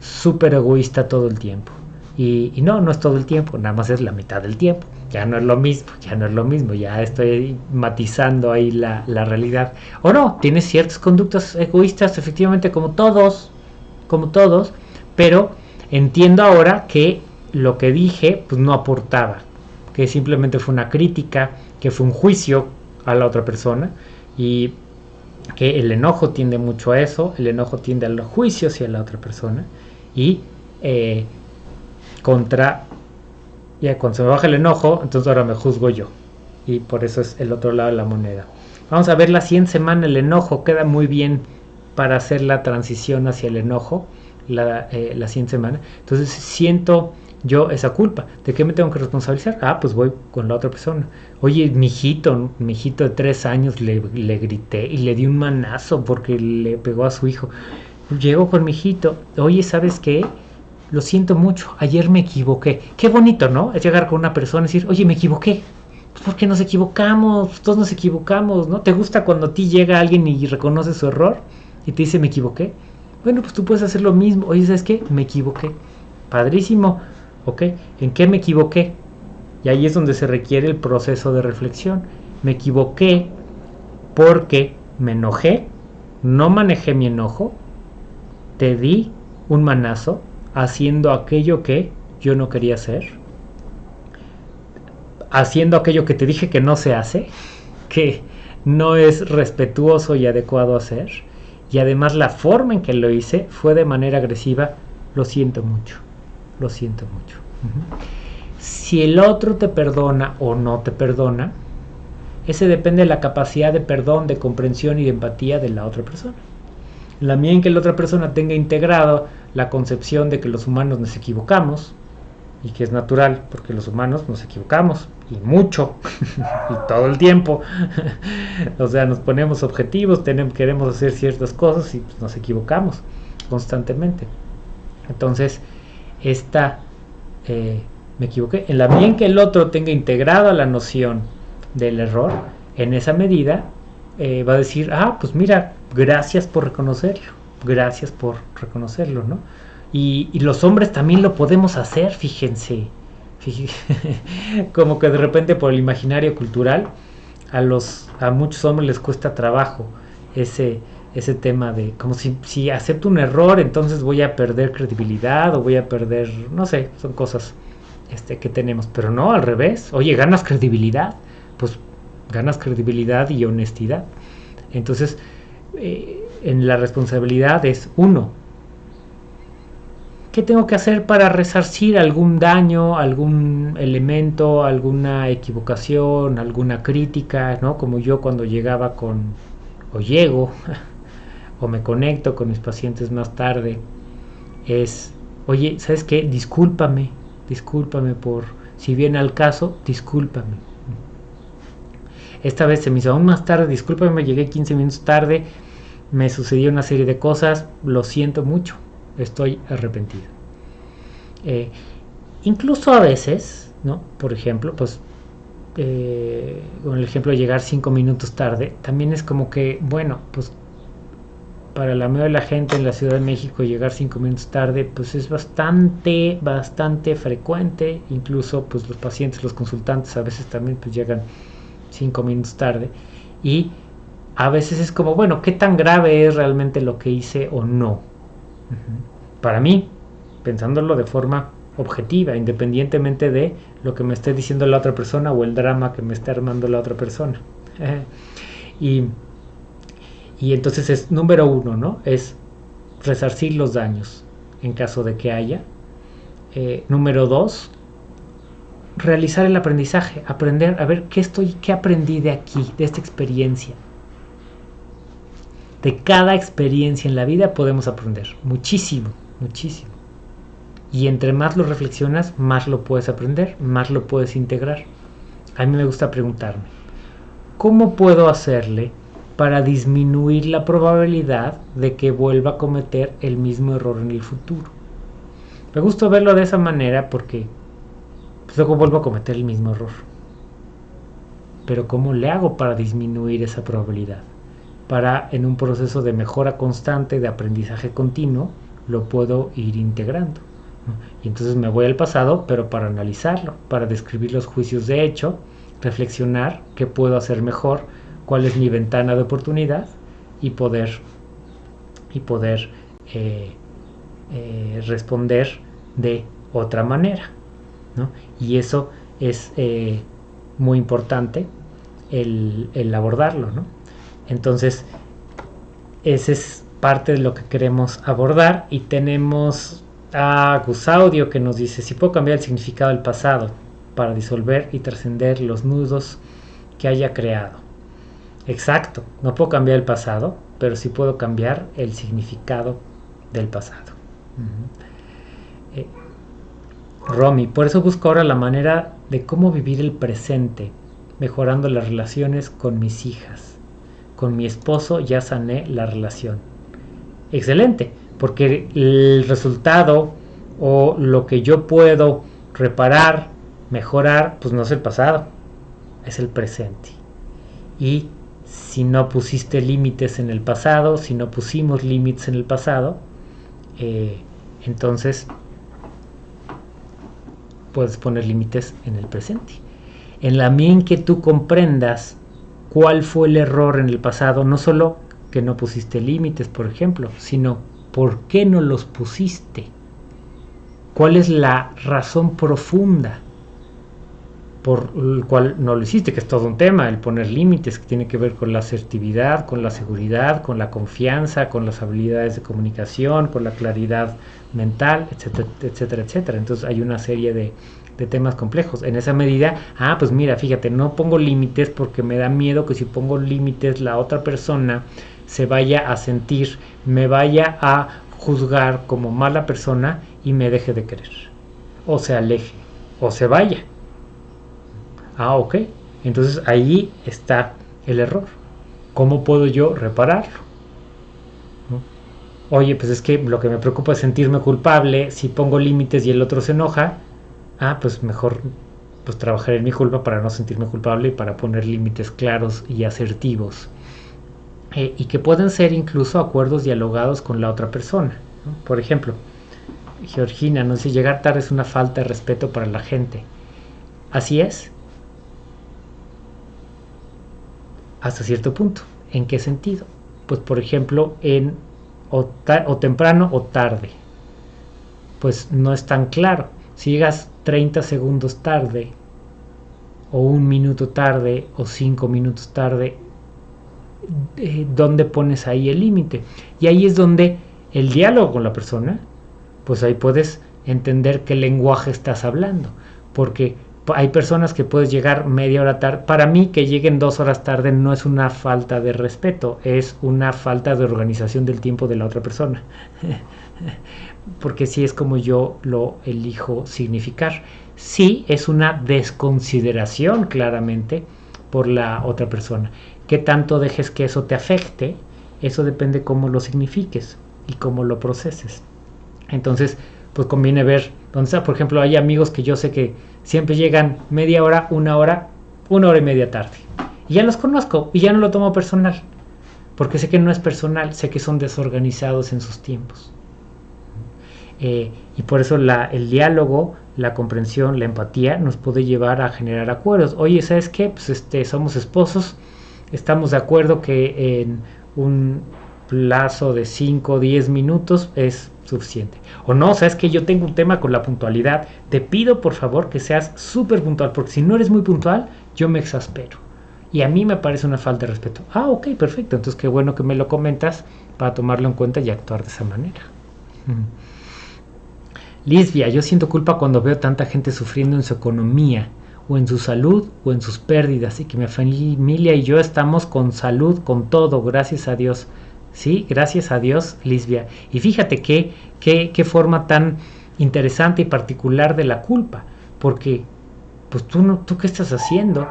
Speaker 1: súper egoísta todo el tiempo. Y, no, no es todo el tiempo, nada más es la mitad del tiempo. Ya no es lo mismo, ya no es lo mismo, ya estoy matizando ahí la, la realidad. O no, tienes ciertas conductas egoístas, efectivamente, como todos, como todos, pero entiendo ahora que lo que dije pues no aportaba, que simplemente fue una crítica, que fue un juicio a la otra persona y que el enojo tiende mucho a eso, el enojo tiende al juicio hacia la otra persona y eh, contra, ya cuando se me baja el enojo, entonces ahora me juzgo yo y por eso es el otro lado de la moneda. Vamos a ver la siguiente semana, el enojo queda muy bien para hacer la transición hacia el enojo la, eh, la siguiente semana. Entonces siento yo esa culpa. ¿De qué me tengo que responsabilizar? Ah, pues voy con la otra persona. Oye, mi hijito, mi hijito de tres años le, le grité y le di un manazo porque le pegó a su hijo. Llego con mi hijito. Oye, ¿sabes qué? Lo siento mucho. Ayer me equivoqué. Qué bonito, ¿no? Es llegar con una persona y decir, oye, me equivoqué. Pues porque nos equivocamos, todos nos equivocamos, ¿no? ¿Te gusta cuando a ti llega alguien y reconoce su error y te dice, me equivoqué? Bueno, pues tú puedes hacer lo mismo. Oye, ¿sabes qué? Me equivoqué. Padrísimo ¿Ok? ¿En qué me equivoqué? Y ahí es donde se requiere el proceso de reflexión. Me equivoqué porque me enojé, no manejé mi enojo, te di un manazo haciendo aquello que yo no quería hacer, haciendo aquello que te dije que no se hace, que no es respetuoso y adecuado hacer, y además la forma en que lo hice fue de manera agresiva, lo siento mucho lo siento mucho. Si el otro te perdona o no te perdona, ese depende de la capacidad de perdón, de comprensión y de empatía de la otra persona. La mía en que la otra persona tenga integrado la concepción de que los humanos nos equivocamos, y que es natural, porque los humanos nos equivocamos, y mucho, y todo el tiempo. o sea, nos ponemos objetivos, tenemos, queremos hacer ciertas cosas y pues, nos equivocamos constantemente. Entonces, esta, eh, me equivoqué, en la medida en que el otro tenga integrada la noción del error, en esa medida eh, va a decir, ah, pues mira, gracias por reconocerlo, gracias por reconocerlo, ¿no? Y, los hombres también lo podemos hacer, fíjense, como que de repente por el imaginario cultural, a, los, a muchos hombres les cuesta trabajo ese, ese tema de como si, si acepto un error entonces voy a perder credibilidad o voy a perder, no sé, son cosas este, que tenemos, pero no, al revés, oye, ganas credibilidad, pues ganas credibilidad y honestidad. Entonces, eh, en la responsabilidad es uno, ¿qué tengo que hacer para resarcir algún daño, algún elemento, alguna equivocación, alguna crítica, ¿no? Como yo cuando llegaba con, o llego o me conecto con mis pacientes más tarde es, oye, ¿sabes qué? Discúlpame, discúlpame por, si viene al caso, discúlpame. Esta vez se me hizo aún más tarde, discúlpame, llegué 15 minutos tarde, me sucedió una serie de cosas, lo siento mucho, estoy arrepentido. Eh, incluso a veces, ¿no? Por ejemplo, pues eh, con el ejemplo de llegar 5 minutos tarde, también es como que, bueno, pues para la mayoría de la gente en la Ciudad de México llegar cinco minutos tarde pues es bastante bastante frecuente incluso pues los pacientes los consultantes a veces también pues llegan cinco minutos tarde y a veces es como bueno qué tan grave es realmente lo que hice o no para mí pensándolo de forma objetiva independientemente de lo que me esté diciendo la otra persona o el drama que me esté armando la otra persona y y entonces es número uno, ¿no? Es resarcir los daños en caso de que haya. eh, número dos, realizar el aprendizaje, aprender a ver qué estoy, qué aprendí de aquí, de esta experiencia. De cada experiencia en la vida podemos aprender muchísimo, muchísimo. Y entre más lo reflexionas, más lo puedes aprender, más lo puedes integrar. A mí me gusta preguntarme, ¿cómo puedo hacerle para disminuir la probabilidad de que vuelva a cometer el mismo error en el futuro? Me gusta verlo de esa manera porque pues, luego vuelvo a cometer el mismo error. Pero ¿cómo le hago para disminuir esa probabilidad? Para en un proceso de mejora constante, de aprendizaje continuo, lo puedo ir integrando. Y entonces me voy al pasado, pero para analizarlo, para describir los juicios de hecho, reflexionar qué puedo hacer mejor, cuál es mi ventana de oportunidad y poder, y poder eh, eh, responder de otra manera. Y eso es eh, muy importante el, abordarlo. Entonces, ese es parte de lo que queremos abordar y tenemos a Gusaudio que nos dice, si puedo cambiar el significado del pasado para disolver y trascender los nudos que haya creado. Exacto, no puedo cambiar el pasado, pero sí puedo cambiar el significado del pasado. Eh, Romy, por eso busco ahora la manera de cómo vivir el presente, mejorando las relaciones con mis hijas. Con mi esposo ya sané la relación. Excelente, porque el resultado o lo que yo puedo reparar, mejorar, pues no es el pasado, es el presente. Y si no pusiste límites en el pasado, si no pusimos límites en el pasado, eh, entonces puedes poner límites en el presente. En la en que tú comprendas cuál fue el error en el pasado, no solo que no pusiste límites, por ejemplo, sino por qué no los pusiste. ¿Cuál es la razón profunda por el cual no lo hiciste? Que es todo un tema, el poner límites, que tiene que ver con la asertividad, con la seguridad, con la confianza, con las habilidades de comunicación, con la claridad mental, etcétera, etcétera, etcétera. Entonces hay una serie de, temas complejos. En esa medida, ah, pues mira, fíjate, no pongo límites porque me da miedo que si pongo límites la otra persona se vaya a sentir, me vaya a juzgar como mala persona y me deje de querer. O se aleje, o se vaya. Ah, ok. Entonces ahí está el error. ¿Cómo puedo yo repararlo? oye, pues es que lo que me preocupa es sentirme culpable, si pongo límites y el otro se enoja, ah, pues mejor pues trabajar en mi culpa para no sentirme culpable y para poner límites claros y asertivos. Eh, y que pueden ser incluso acuerdos dialogados con la otra persona. Por ejemplo, Georgina no sé, llegar tarde es una falta de respeto para la gente. Así es. Hasta cierto punto. ¿En qué sentido? Pues por ejemplo, en o, temprano o tarde. Pues no es tan claro. Si llegas 30 segundos tarde, o un minuto tarde, o cinco minutos tarde, eh, ¿dónde pones ahí el límite? Y ahí es donde el diálogo con la persona, pues ahí puedes entender qué lenguaje estás hablando. Porque hay personas que puedes llegar media hora tarde. Para mí que lleguen dos horas tarde no es una falta de respeto, es una falta de organización del tiempo de la otra persona. Porque si es como yo lo elijo significar. Sí es una desconsideración claramente por la otra persona. ¿Qué tanto dejes que eso te afecte? Eso depende cómo lo signifiques y cómo lo proceses. Entonces, pues conviene ver está. Por ejemplo, hay amigos que yo sé que siempre llegan media hora, una hora, una hora y media tarde. Y ya los conozco y ya no lo tomo personal. Porque sé que no es personal, sé que son desorganizados en sus tiempos. Eh, y por eso la, el diálogo, la comprensión, la empatía nos puede llevar a generar acuerdos. Oye, ¿sabes qué? Pues este, somos esposos, estamos de acuerdo que en un plazo de 5 o 10 minutos es suficiente. O no, sabes que yo tengo un tema con la puntualidad. Te pido por favor que seas súper puntual, porque si no eres muy puntual, yo me exaspero. Y a mí me parece una falta de respeto. Ah, ok, perfecto. Entonces qué bueno que me lo comentas para tomarlo en cuenta y actuar de esa manera. Lisbia, yo siento culpa cuando veo tanta gente sufriendo en su economía, o en su salud, o en sus pérdidas, y que mi familia y yo estamos con salud, con todo, gracias a Dios. Sí, gracias a Dios, Lisbia. Y fíjate qué, qué, qué forma tan interesante y particular de la culpa, porque pues tú no, tú qué estás haciendo?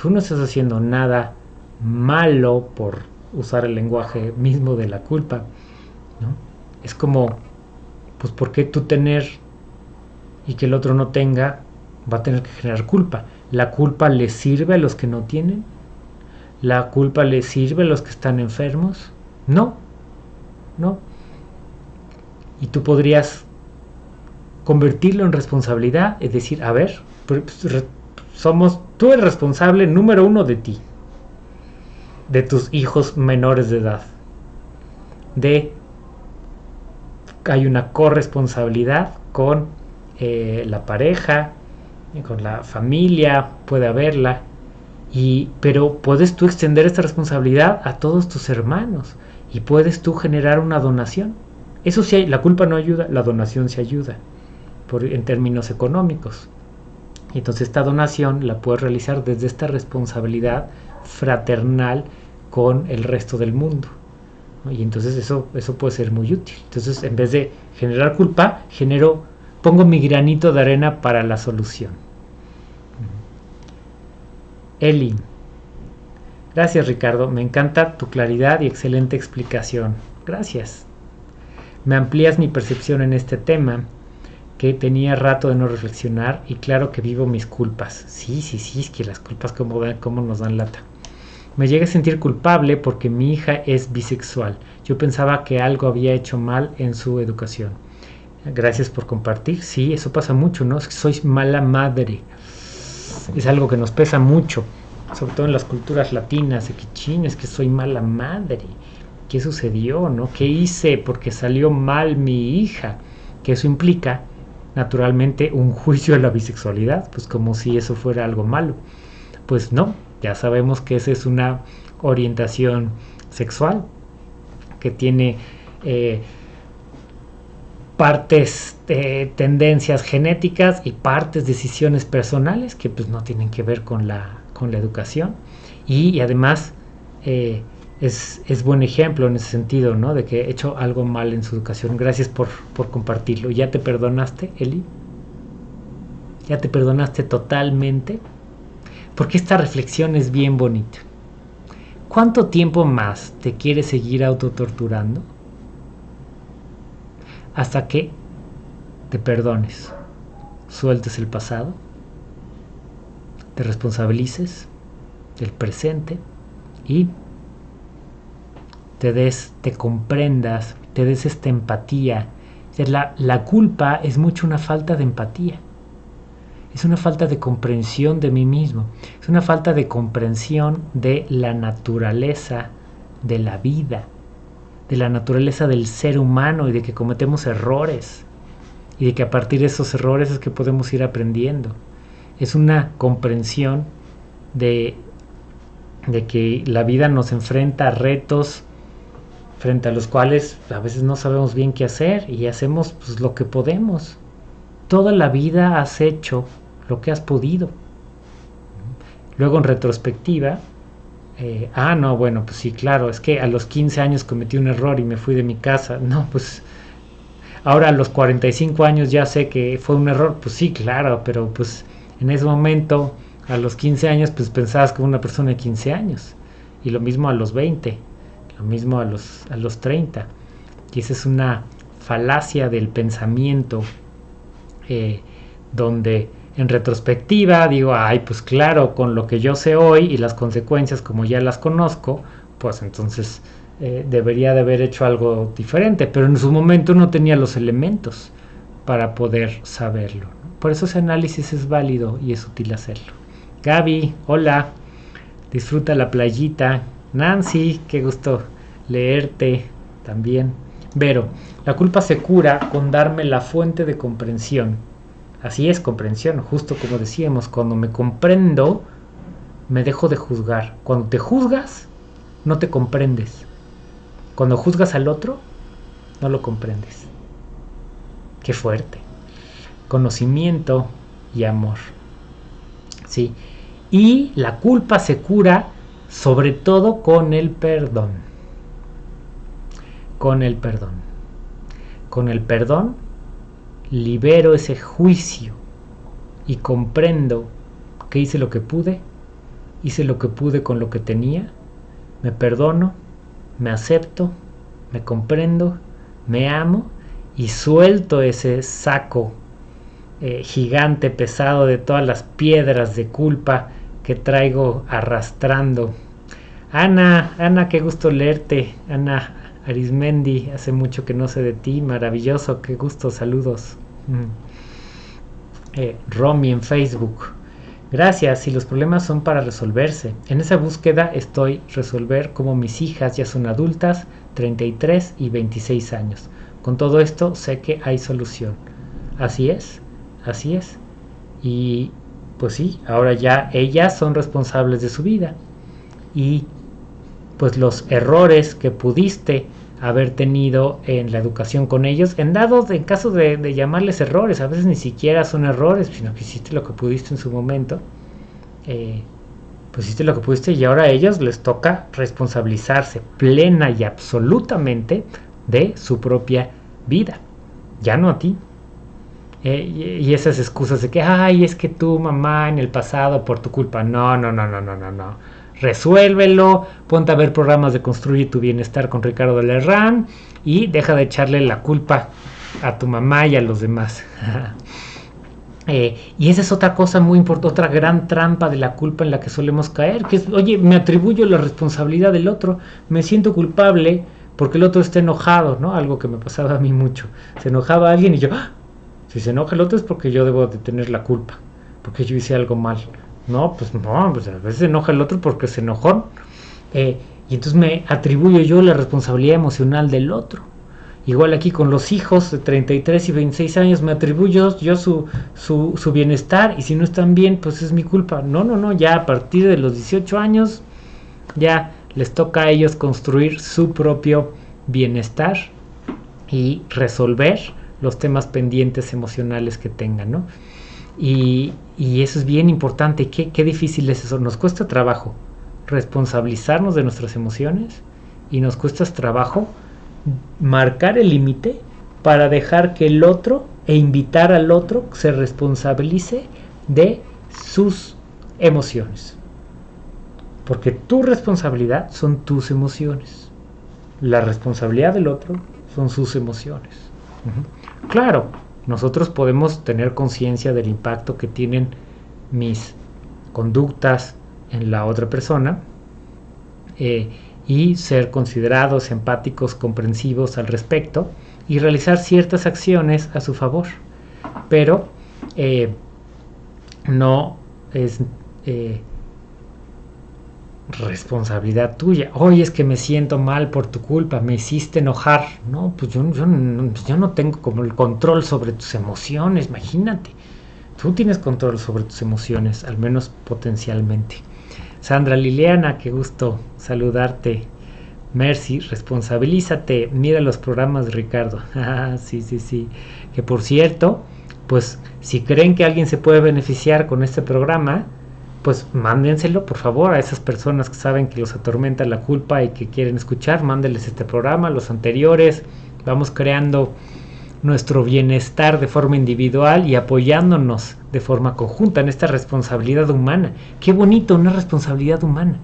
Speaker 1: Tú no estás haciendo nada malo por usar el lenguaje mismo de la culpa, ¿no? Es como, pues, ¿por qué tú tener y que el otro no tenga va a tener que generar culpa? ¿La culpa le sirve a los que no tienen? ¿La culpa le sirve a los que están enfermos? No, no. Y tú podrías convertirlo en responsabilidad, es decir, a ver, pues, somos, tú eres responsable número uno de ti, de tus hijos menores de edad, de hay una corresponsabilidad con eh, la pareja, con la familia, puede haberla, y, pero puedes tú extender esta responsabilidad a todos tus hermanos y puedes tú generar una donación. Eso sí, la culpa no ayuda, la donación sí ayuda por, en términos económicos. Entonces esta donación la puedes realizar desde esta responsabilidad fraternal con el resto del mundo. Y entonces eso, eso puede ser muy útil. Entonces en vez de generar culpa, genero, pongo mi granito de arena para la solución. Eli. Gracias Ricardo, me encanta tu claridad y excelente explicación. Gracias. Me amplías mi percepción en este tema que tenía rato de no reflexionar y claro que vivo mis culpas. Sí, sí, sí, es que las culpas como, nos dan lata. Me llegué a sentir culpable porque mi hija es bisexual. Yo pensaba que algo había hecho mal en su educación. Gracias por compartir. Sí, eso pasa mucho, ¿no? Es que soy mala madre. Es algo que nos pesa mucho, sobre todo en las culturas latinas, de que que soy mala madre. ¿Qué sucedió, no? ¿Qué hice porque salió mal mi hija? Que eso implica naturalmente un juicio de la bisexualidad, pues como si eso fuera algo malo. Pues no, ya sabemos que esa es una orientación sexual que tiene eh, partes de tendencias genéticas y partes decisiones personales que pues no tienen que ver con la, con la educación y, además eh, es, buen ejemplo en ese sentido, ¿no? De que he hecho algo mal en su educación. Gracias por, por compartirlo. ¿Ya te perdonaste, Eli? ¿Ya te perdonaste totalmente? Porque esta reflexión es bien bonita. ¿Cuánto tiempo más te quieres seguir autotorturando? Hasta que te perdones, sueltes el pasado, te responsabilices del presente y te des, te comprendas, te des esta empatía. La, la culpa es mucho una falta de empatía. Es una falta de comprensión de mí mismo. Es una falta de comprensión de la naturaleza de la vida, de la naturaleza del ser humano y de que cometemos errores y de que a partir de esos errores es que podemos ir aprendiendo. Es una comprensión de, de que la vida nos enfrenta a retos frente a los cuales a veces no sabemos bien qué hacer y hacemos pues, lo que podemos. Toda la vida has hecho lo que has podido. Luego en retrospectiva, eh, ah, no, bueno, pues sí, claro, es que a los 15 años cometí un error y me fui de mi casa. No, pues ahora a los 45 años ya sé que fue un error. Pues sí, claro, pero pues en ese momento, a los 15 años, pues pensabas como una persona de 15 años. Y lo mismo a los 20 lo mismo a los, a los 30. Y esa es una falacia del pensamiento eh, donde en retrospectiva digo, ay, pues claro, con lo que yo sé hoy y las consecuencias como ya las conozco, pues entonces eh, debería de haber hecho algo diferente, pero en su momento no tenía los elementos para poder saberlo. Por eso ese análisis es válido y es útil hacerlo. Gaby, hola, disfruta la playita, Nancy, qué gusto leerte también. Vero, la culpa se cura con darme la fuente de comprensión. Así es, comprensión, justo como decíamos, cuando me comprendo, me dejo de juzgar. Cuando te juzgas, no te comprendes. Cuando juzgas al otro, no lo comprendes. Qué fuerte. Conocimiento y amor. ¿Sí? Y la culpa se cura sobre todo con el perdón. Con el perdón. Con el perdón libero ese juicio y comprendo que hice lo que pude, hice lo que pude con lo que tenía, me perdono, me acepto, me comprendo, me amo y suelto ese saco eh, gigante pesado de todas las piedras de culpa que traigo arrastrando. Ana, Ana, qué gusto leerte. Ana Arismendi, hace mucho que no sé de ti, maravilloso, qué gusto, saludos. Mm. Eh, Romy en Facebook. Gracias, si los problemas son para resolverse. En esa búsqueda estoy resolver como mis hijas ya son adultas, 33 y 26 años. Con todo esto sé que hay solución. Así es, así es. Y pues sí, ahora ya ellas son responsables de su vida. Y pues los errores que pudiste haber tenido en la educación con ellos, en dado en caso de, llamarles errores, a veces ni siquiera son errores, sino que hiciste lo que pudiste en su momento, eh, pues hiciste lo que pudiste y ahora a ellos les toca responsabilizarse plena y absolutamente de su propia vida, ya no a ti. Eh, y, esas excusas de que, ay, es que tú, mamá, en el pasado, por tu culpa. No, no, no, no, no, no, no. Resuélvelo, ponte a ver programas de Construir tu Bienestar con Ricardo Lerrán y deja de echarle la culpa a tu mamá y a los demás. Eh, y esa es otra cosa muy importante, otra gran trampa de la culpa en la que solemos caer, que es, oye, me atribuyo la responsabilidad del otro, me siento culpable porque el otro está enojado, ¿no? Algo que me pasaba a mí mucho. Se enojaba alguien y yo, ¡ah! Si se enoja el otro es porque yo debo de tener la culpa, porque yo hice algo mal. No, pues no, pues a veces se enoja el otro porque se enojó. Eh, y entonces me atribuyo yo la responsabilidad emocional del otro. Igual aquí con los hijos de 33 y 26 años me atribuyo yo su, su, su, bienestar y si no están bien, pues es mi culpa. No, no, no, ya a partir de los 18 años ya les toca a ellos construir su propio bienestar y resolver los temas pendientes emocionales que tengan, ¿no? Y, eso es bien importante. ¿Qué, ¿Qué difícil es eso? Nos cuesta trabajo responsabilizarnos de nuestras emociones y nos cuesta trabajo marcar el límite para dejar que el otro e invitar al otro se responsabilice de sus emociones. Porque tu responsabilidad son tus emociones. La responsabilidad del otro son sus emociones. Claro, nosotros podemos tener conciencia del impacto que tienen mis conductas en la otra persona eh, y ser considerados empáticos, comprensivos al respecto y realizar ciertas acciones a su favor. Pero eh, no es eh, responsabilidad tuya. Oye, es que me siento mal por tu culpa, me hiciste enojar. No, pues yo, yo, yo, no tengo como el control sobre tus emociones, imagínate. Tú tienes control sobre tus emociones, al menos potencialmente. Sandra Liliana, qué gusto saludarte. Mercy, responsabilízate. Mira los programas de Ricardo. Ah, sí, sí, sí. Que por cierto, pues si creen que alguien se puede beneficiar con este programa, pues mándenselo por favor a esas personas que saben que los atormenta la culpa y que quieren escuchar, mándenles este programa, los anteriores, vamos creando nuestro bienestar de forma individual y apoyándonos de forma conjunta en esta responsabilidad humana. Qué bonito, una responsabilidad humana.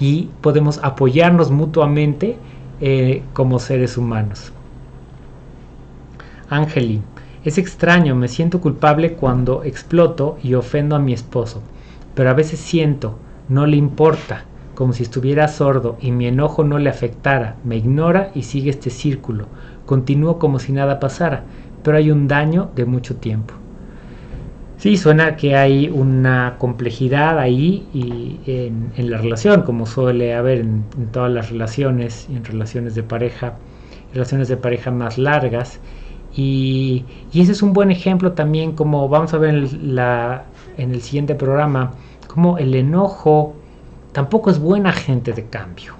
Speaker 1: Y podemos apoyarnos mutuamente eh, como seres humanos. Ángeli, es extraño, me siento culpable cuando exploto y ofendo a mi esposo pero a veces siento, no le importa, como si estuviera sordo y mi enojo no le afectara, me ignora y sigue este círculo. Continúo como si nada pasara, pero hay un daño de mucho tiempo. Sí, suena que hay una complejidad ahí y en, la relación, como suele haber en, todas las relaciones, en relaciones de pareja, relaciones de pareja más largas. Y, y ese es un buen ejemplo también, como vamos a ver la, en el siguiente programa, como el enojo tampoco es buen agente de cambio.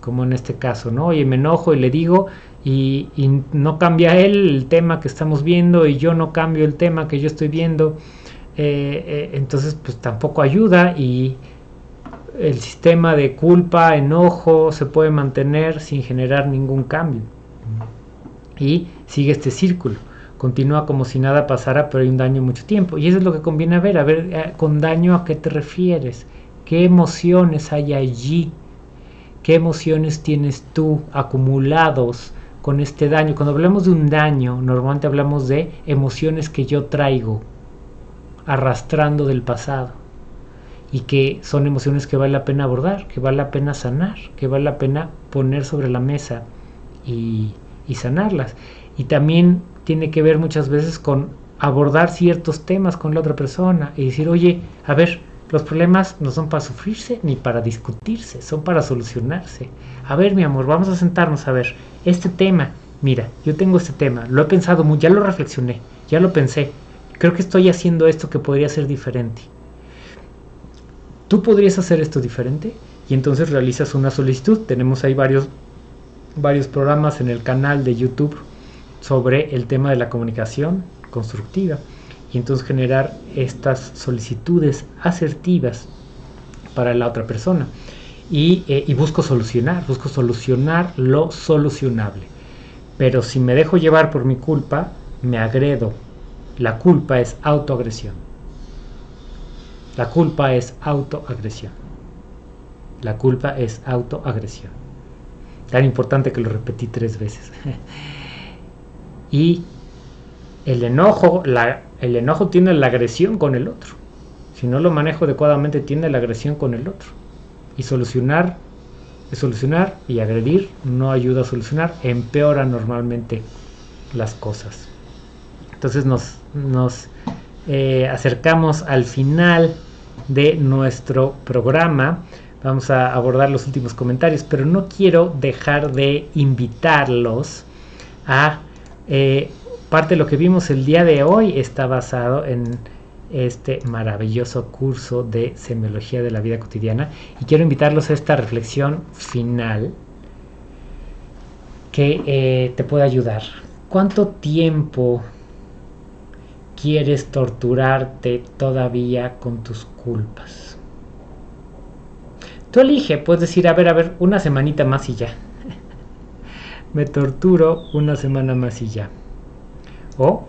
Speaker 1: Como en este caso, ¿no? Oye, me enojo y le digo y, no cambia él el tema que estamos viendo y yo no cambio el tema que yo estoy viendo, eh, eh, entonces pues tampoco ayuda y el sistema de culpa, enojo se puede mantener sin generar ningún cambio. Y sigue este círculo. Continúa como si nada pasara, pero hay un daño mucho tiempo. Y eso es lo que conviene ver. A ver, eh, con daño a qué te refieres. ¿Qué emociones hay allí? ¿Qué emociones tienes tú acumulados con este daño? Cuando hablamos de un daño, normalmente hablamos de emociones que yo traigo arrastrando del pasado y que son emociones que vale la pena abordar, que vale la pena sanar, que vale la pena poner sobre la mesa y, sanarlas. Y también tiene que ver muchas veces con abordar ciertos temas con la otra persona y decir, oye, a ver, los problemas no son para sufrirse ni para discutirse, son para solucionarse. A ver, mi amor, vamos a sentarnos a ver, este tema, mira, yo tengo este tema, lo he pensado mucho, ya lo reflexioné, ya lo pensé, creo que estoy haciendo esto que podría ser diferente tú podrías hacer esto diferente y entonces realizas una solicitud. Tenemos ahí varios, varios programas en el canal de YouTube sobre el tema de la comunicación constructiva y entonces generar estas solicitudes asertivas para la otra persona. Y, eh, y, busco solucionar, busco solucionar lo solucionable. Pero si me dejo llevar por mi culpa, me agredo. La culpa es autoagresión. La culpa es autoagresión. La culpa es autoagresión. Tan importante que lo repetí tres veces. y el enojo, la, el enojo tiene la agresión con el otro. Si no lo manejo adecuadamente, tiene la agresión con el otro. Y solucionar, solucionar y agredir no ayuda a solucionar, empeora normalmente las cosas. Entonces nos, nos eh, acercamos al final de nuestro programa. Vamos a abordar los últimos comentarios, pero no quiero dejar de invitarlos a eh, parte de lo que vimos el día de hoy está basado en este maravilloso curso de semiología de la vida cotidiana y quiero invitarlos a esta reflexión final que eh, te puede ayudar. ¿Cuánto tiempo quieres torturarte todavía con tus culpas. Tú elige, puedes decir, a ver, a ver, una semanita más y ya. Me torturo una semana más y ya. O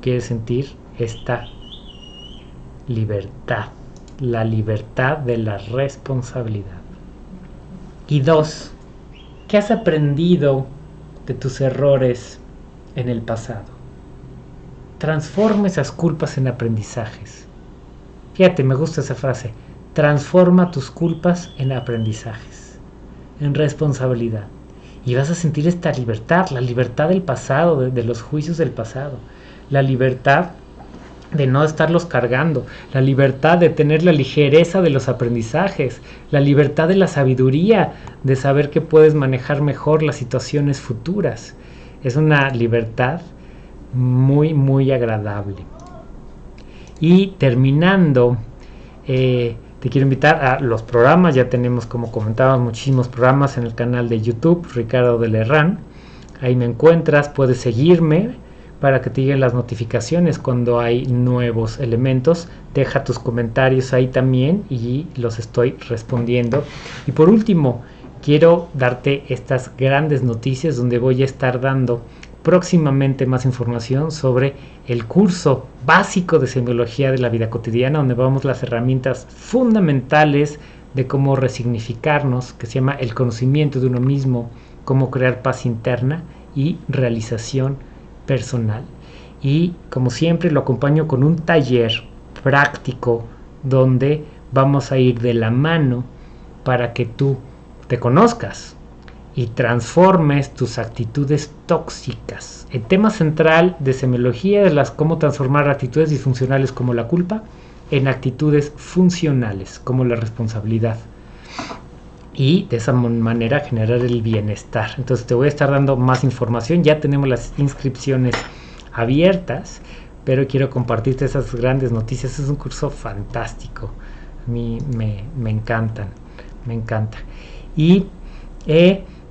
Speaker 1: quieres sentir esta libertad, la libertad de la responsabilidad. Y dos, ¿qué has aprendido de tus errores en el pasado? transforma esas culpas en aprendizajes. Fíjate, me gusta esa frase. Transforma tus culpas en aprendizajes, en responsabilidad. Y vas a sentir esta libertad, la libertad del pasado, de, los juicios del pasado, la libertad de no estarlos cargando, la libertad de tener la ligereza de los aprendizajes, la libertad de la sabiduría, de saber que puedes manejar mejor las situaciones futuras. Es una libertad muy, muy agradable. Y terminando, eh, te quiero invitar a los programas. Ya tenemos, como comentábamos, muchísimos programas en el canal de YouTube, Ricardo de Lerrán. Ahí me encuentras, puedes seguirme para que te lleguen las notificaciones cuando hay nuevos elementos. Deja tus comentarios ahí también y los estoy respondiendo. Y por último, quiero darte estas grandes noticias donde voy a estar dando próximamente más información sobre el curso básico de semiología de la vida cotidiana, donde vamos las herramientas fundamentales de cómo resignificarnos, que se llama el conocimiento de uno mismo, cómo crear paz interna y realización personal. Y como siempre lo acompaño con un taller práctico donde vamos a ir de la mano para que tú te conozcas, y transformes tus actitudes tóxicas. El tema central de semiología es las, cómo transformar actitudes disfuncionales como la culpa en actitudes funcionales como la responsabilidad. Y de esa manera generar el bienestar. Entonces te voy a estar dando más información. Ya tenemos las inscripciones abiertas, pero quiero compartirte esas grandes noticias. Es un curso fantástico. A mí me, me encantan, me encanta. Y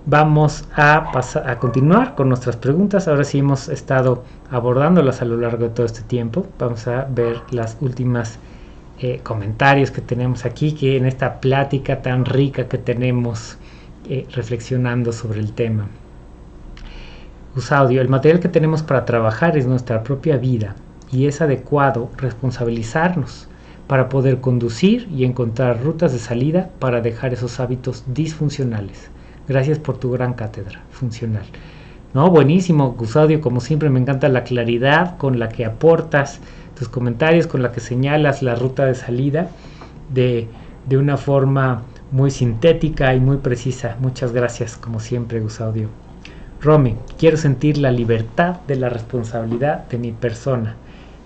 Speaker 1: vamos a, continuar con nuestras preguntas. Ahora sí hemos estado abordándolas a lo largo de todo este tiempo. Vamos a ver las últimas eh, comentarios que tenemos aquí, que en esta plática tan rica que tenemos eh, reflexionando sobre el tema. El material que tenemos para trabajar es nuestra propia vida y es adecuado responsabilizarnos para poder conducir y encontrar rutas de salida para dejar esos hábitos disfuncionales. Gracias por tu gran cátedra funcional. No, buenísimo, Gusadio, como siempre me encanta la claridad con la que aportas tus comentarios, con la que señalas la ruta de salida de, de una forma muy sintética y muy precisa. Muchas gracias, como siempre, Gusaudio. Romy, quiero sentir la libertad de la responsabilidad de mi persona.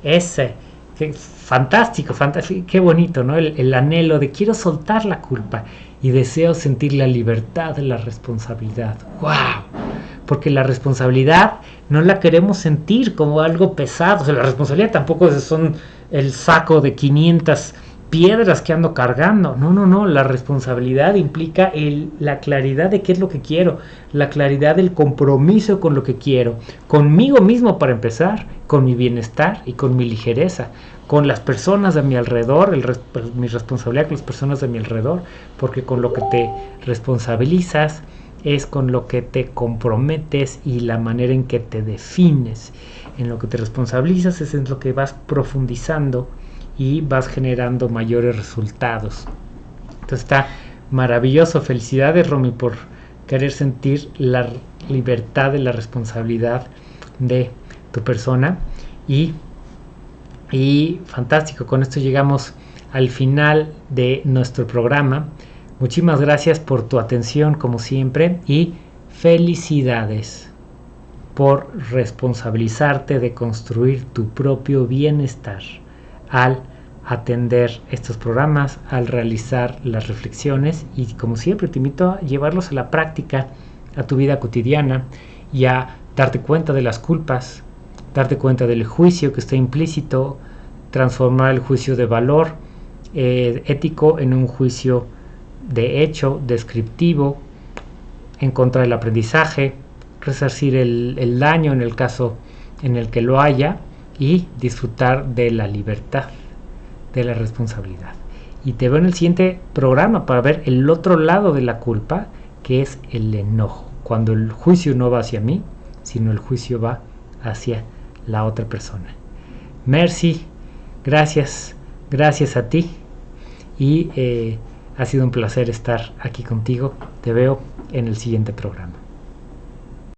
Speaker 1: Ese Qué fantástico, fantástico, qué bonito, ¿no? El, anhelo de quiero soltar la culpa y deseo sentir la libertad de la responsabilidad. ¡Wow! Porque la responsabilidad no la queremos sentir como algo pesado. O sea, la responsabilidad tampoco son el saco de 500 piedras que ando cargando. No, no, no. La responsabilidad implica el, la claridad de qué es lo que quiero, la claridad del compromiso con lo que quiero, conmigo mismo para empezar, con mi bienestar y con mi ligereza, con las personas de mi alrededor, el, pues, mi responsabilidad con las personas de mi alrededor, porque con lo que te responsabilizas es con lo que te comprometes y la manera en que te defines. En lo que te responsabilizas es en lo que vas profundizando y vas generando mayores resultados. Entonces está maravilloso. Felicidades, Romy, por querer sentir la libertad de la responsabilidad de tu persona. Y, y fantástico, con esto llegamos al final de nuestro programa. Muchísimas gracias por tu atención, como siempre, y felicidades por responsabilizarte de construir tu propio bienestar al atender estos programas, al realizar las reflexiones y como siempre te invito a llevarlos a la práctica, a tu vida cotidiana y a darte cuenta de las culpas, darte cuenta del juicio que está implícito, transformar el juicio de valor eh, ético en un juicio de hecho, descriptivo, en contra del aprendizaje, resarcir el, el daño en el caso en el que lo haya y disfrutar de la libertad, de la responsabilidad. Y te veo en el siguiente programa para ver el otro lado de la culpa, que es el enojo. Cuando el juicio no va hacia mí, sino el juicio va hacia la otra persona. Merci, gracias, gracias a ti. Y eh, ha sido un placer estar aquí contigo. Te veo en el siguiente programa.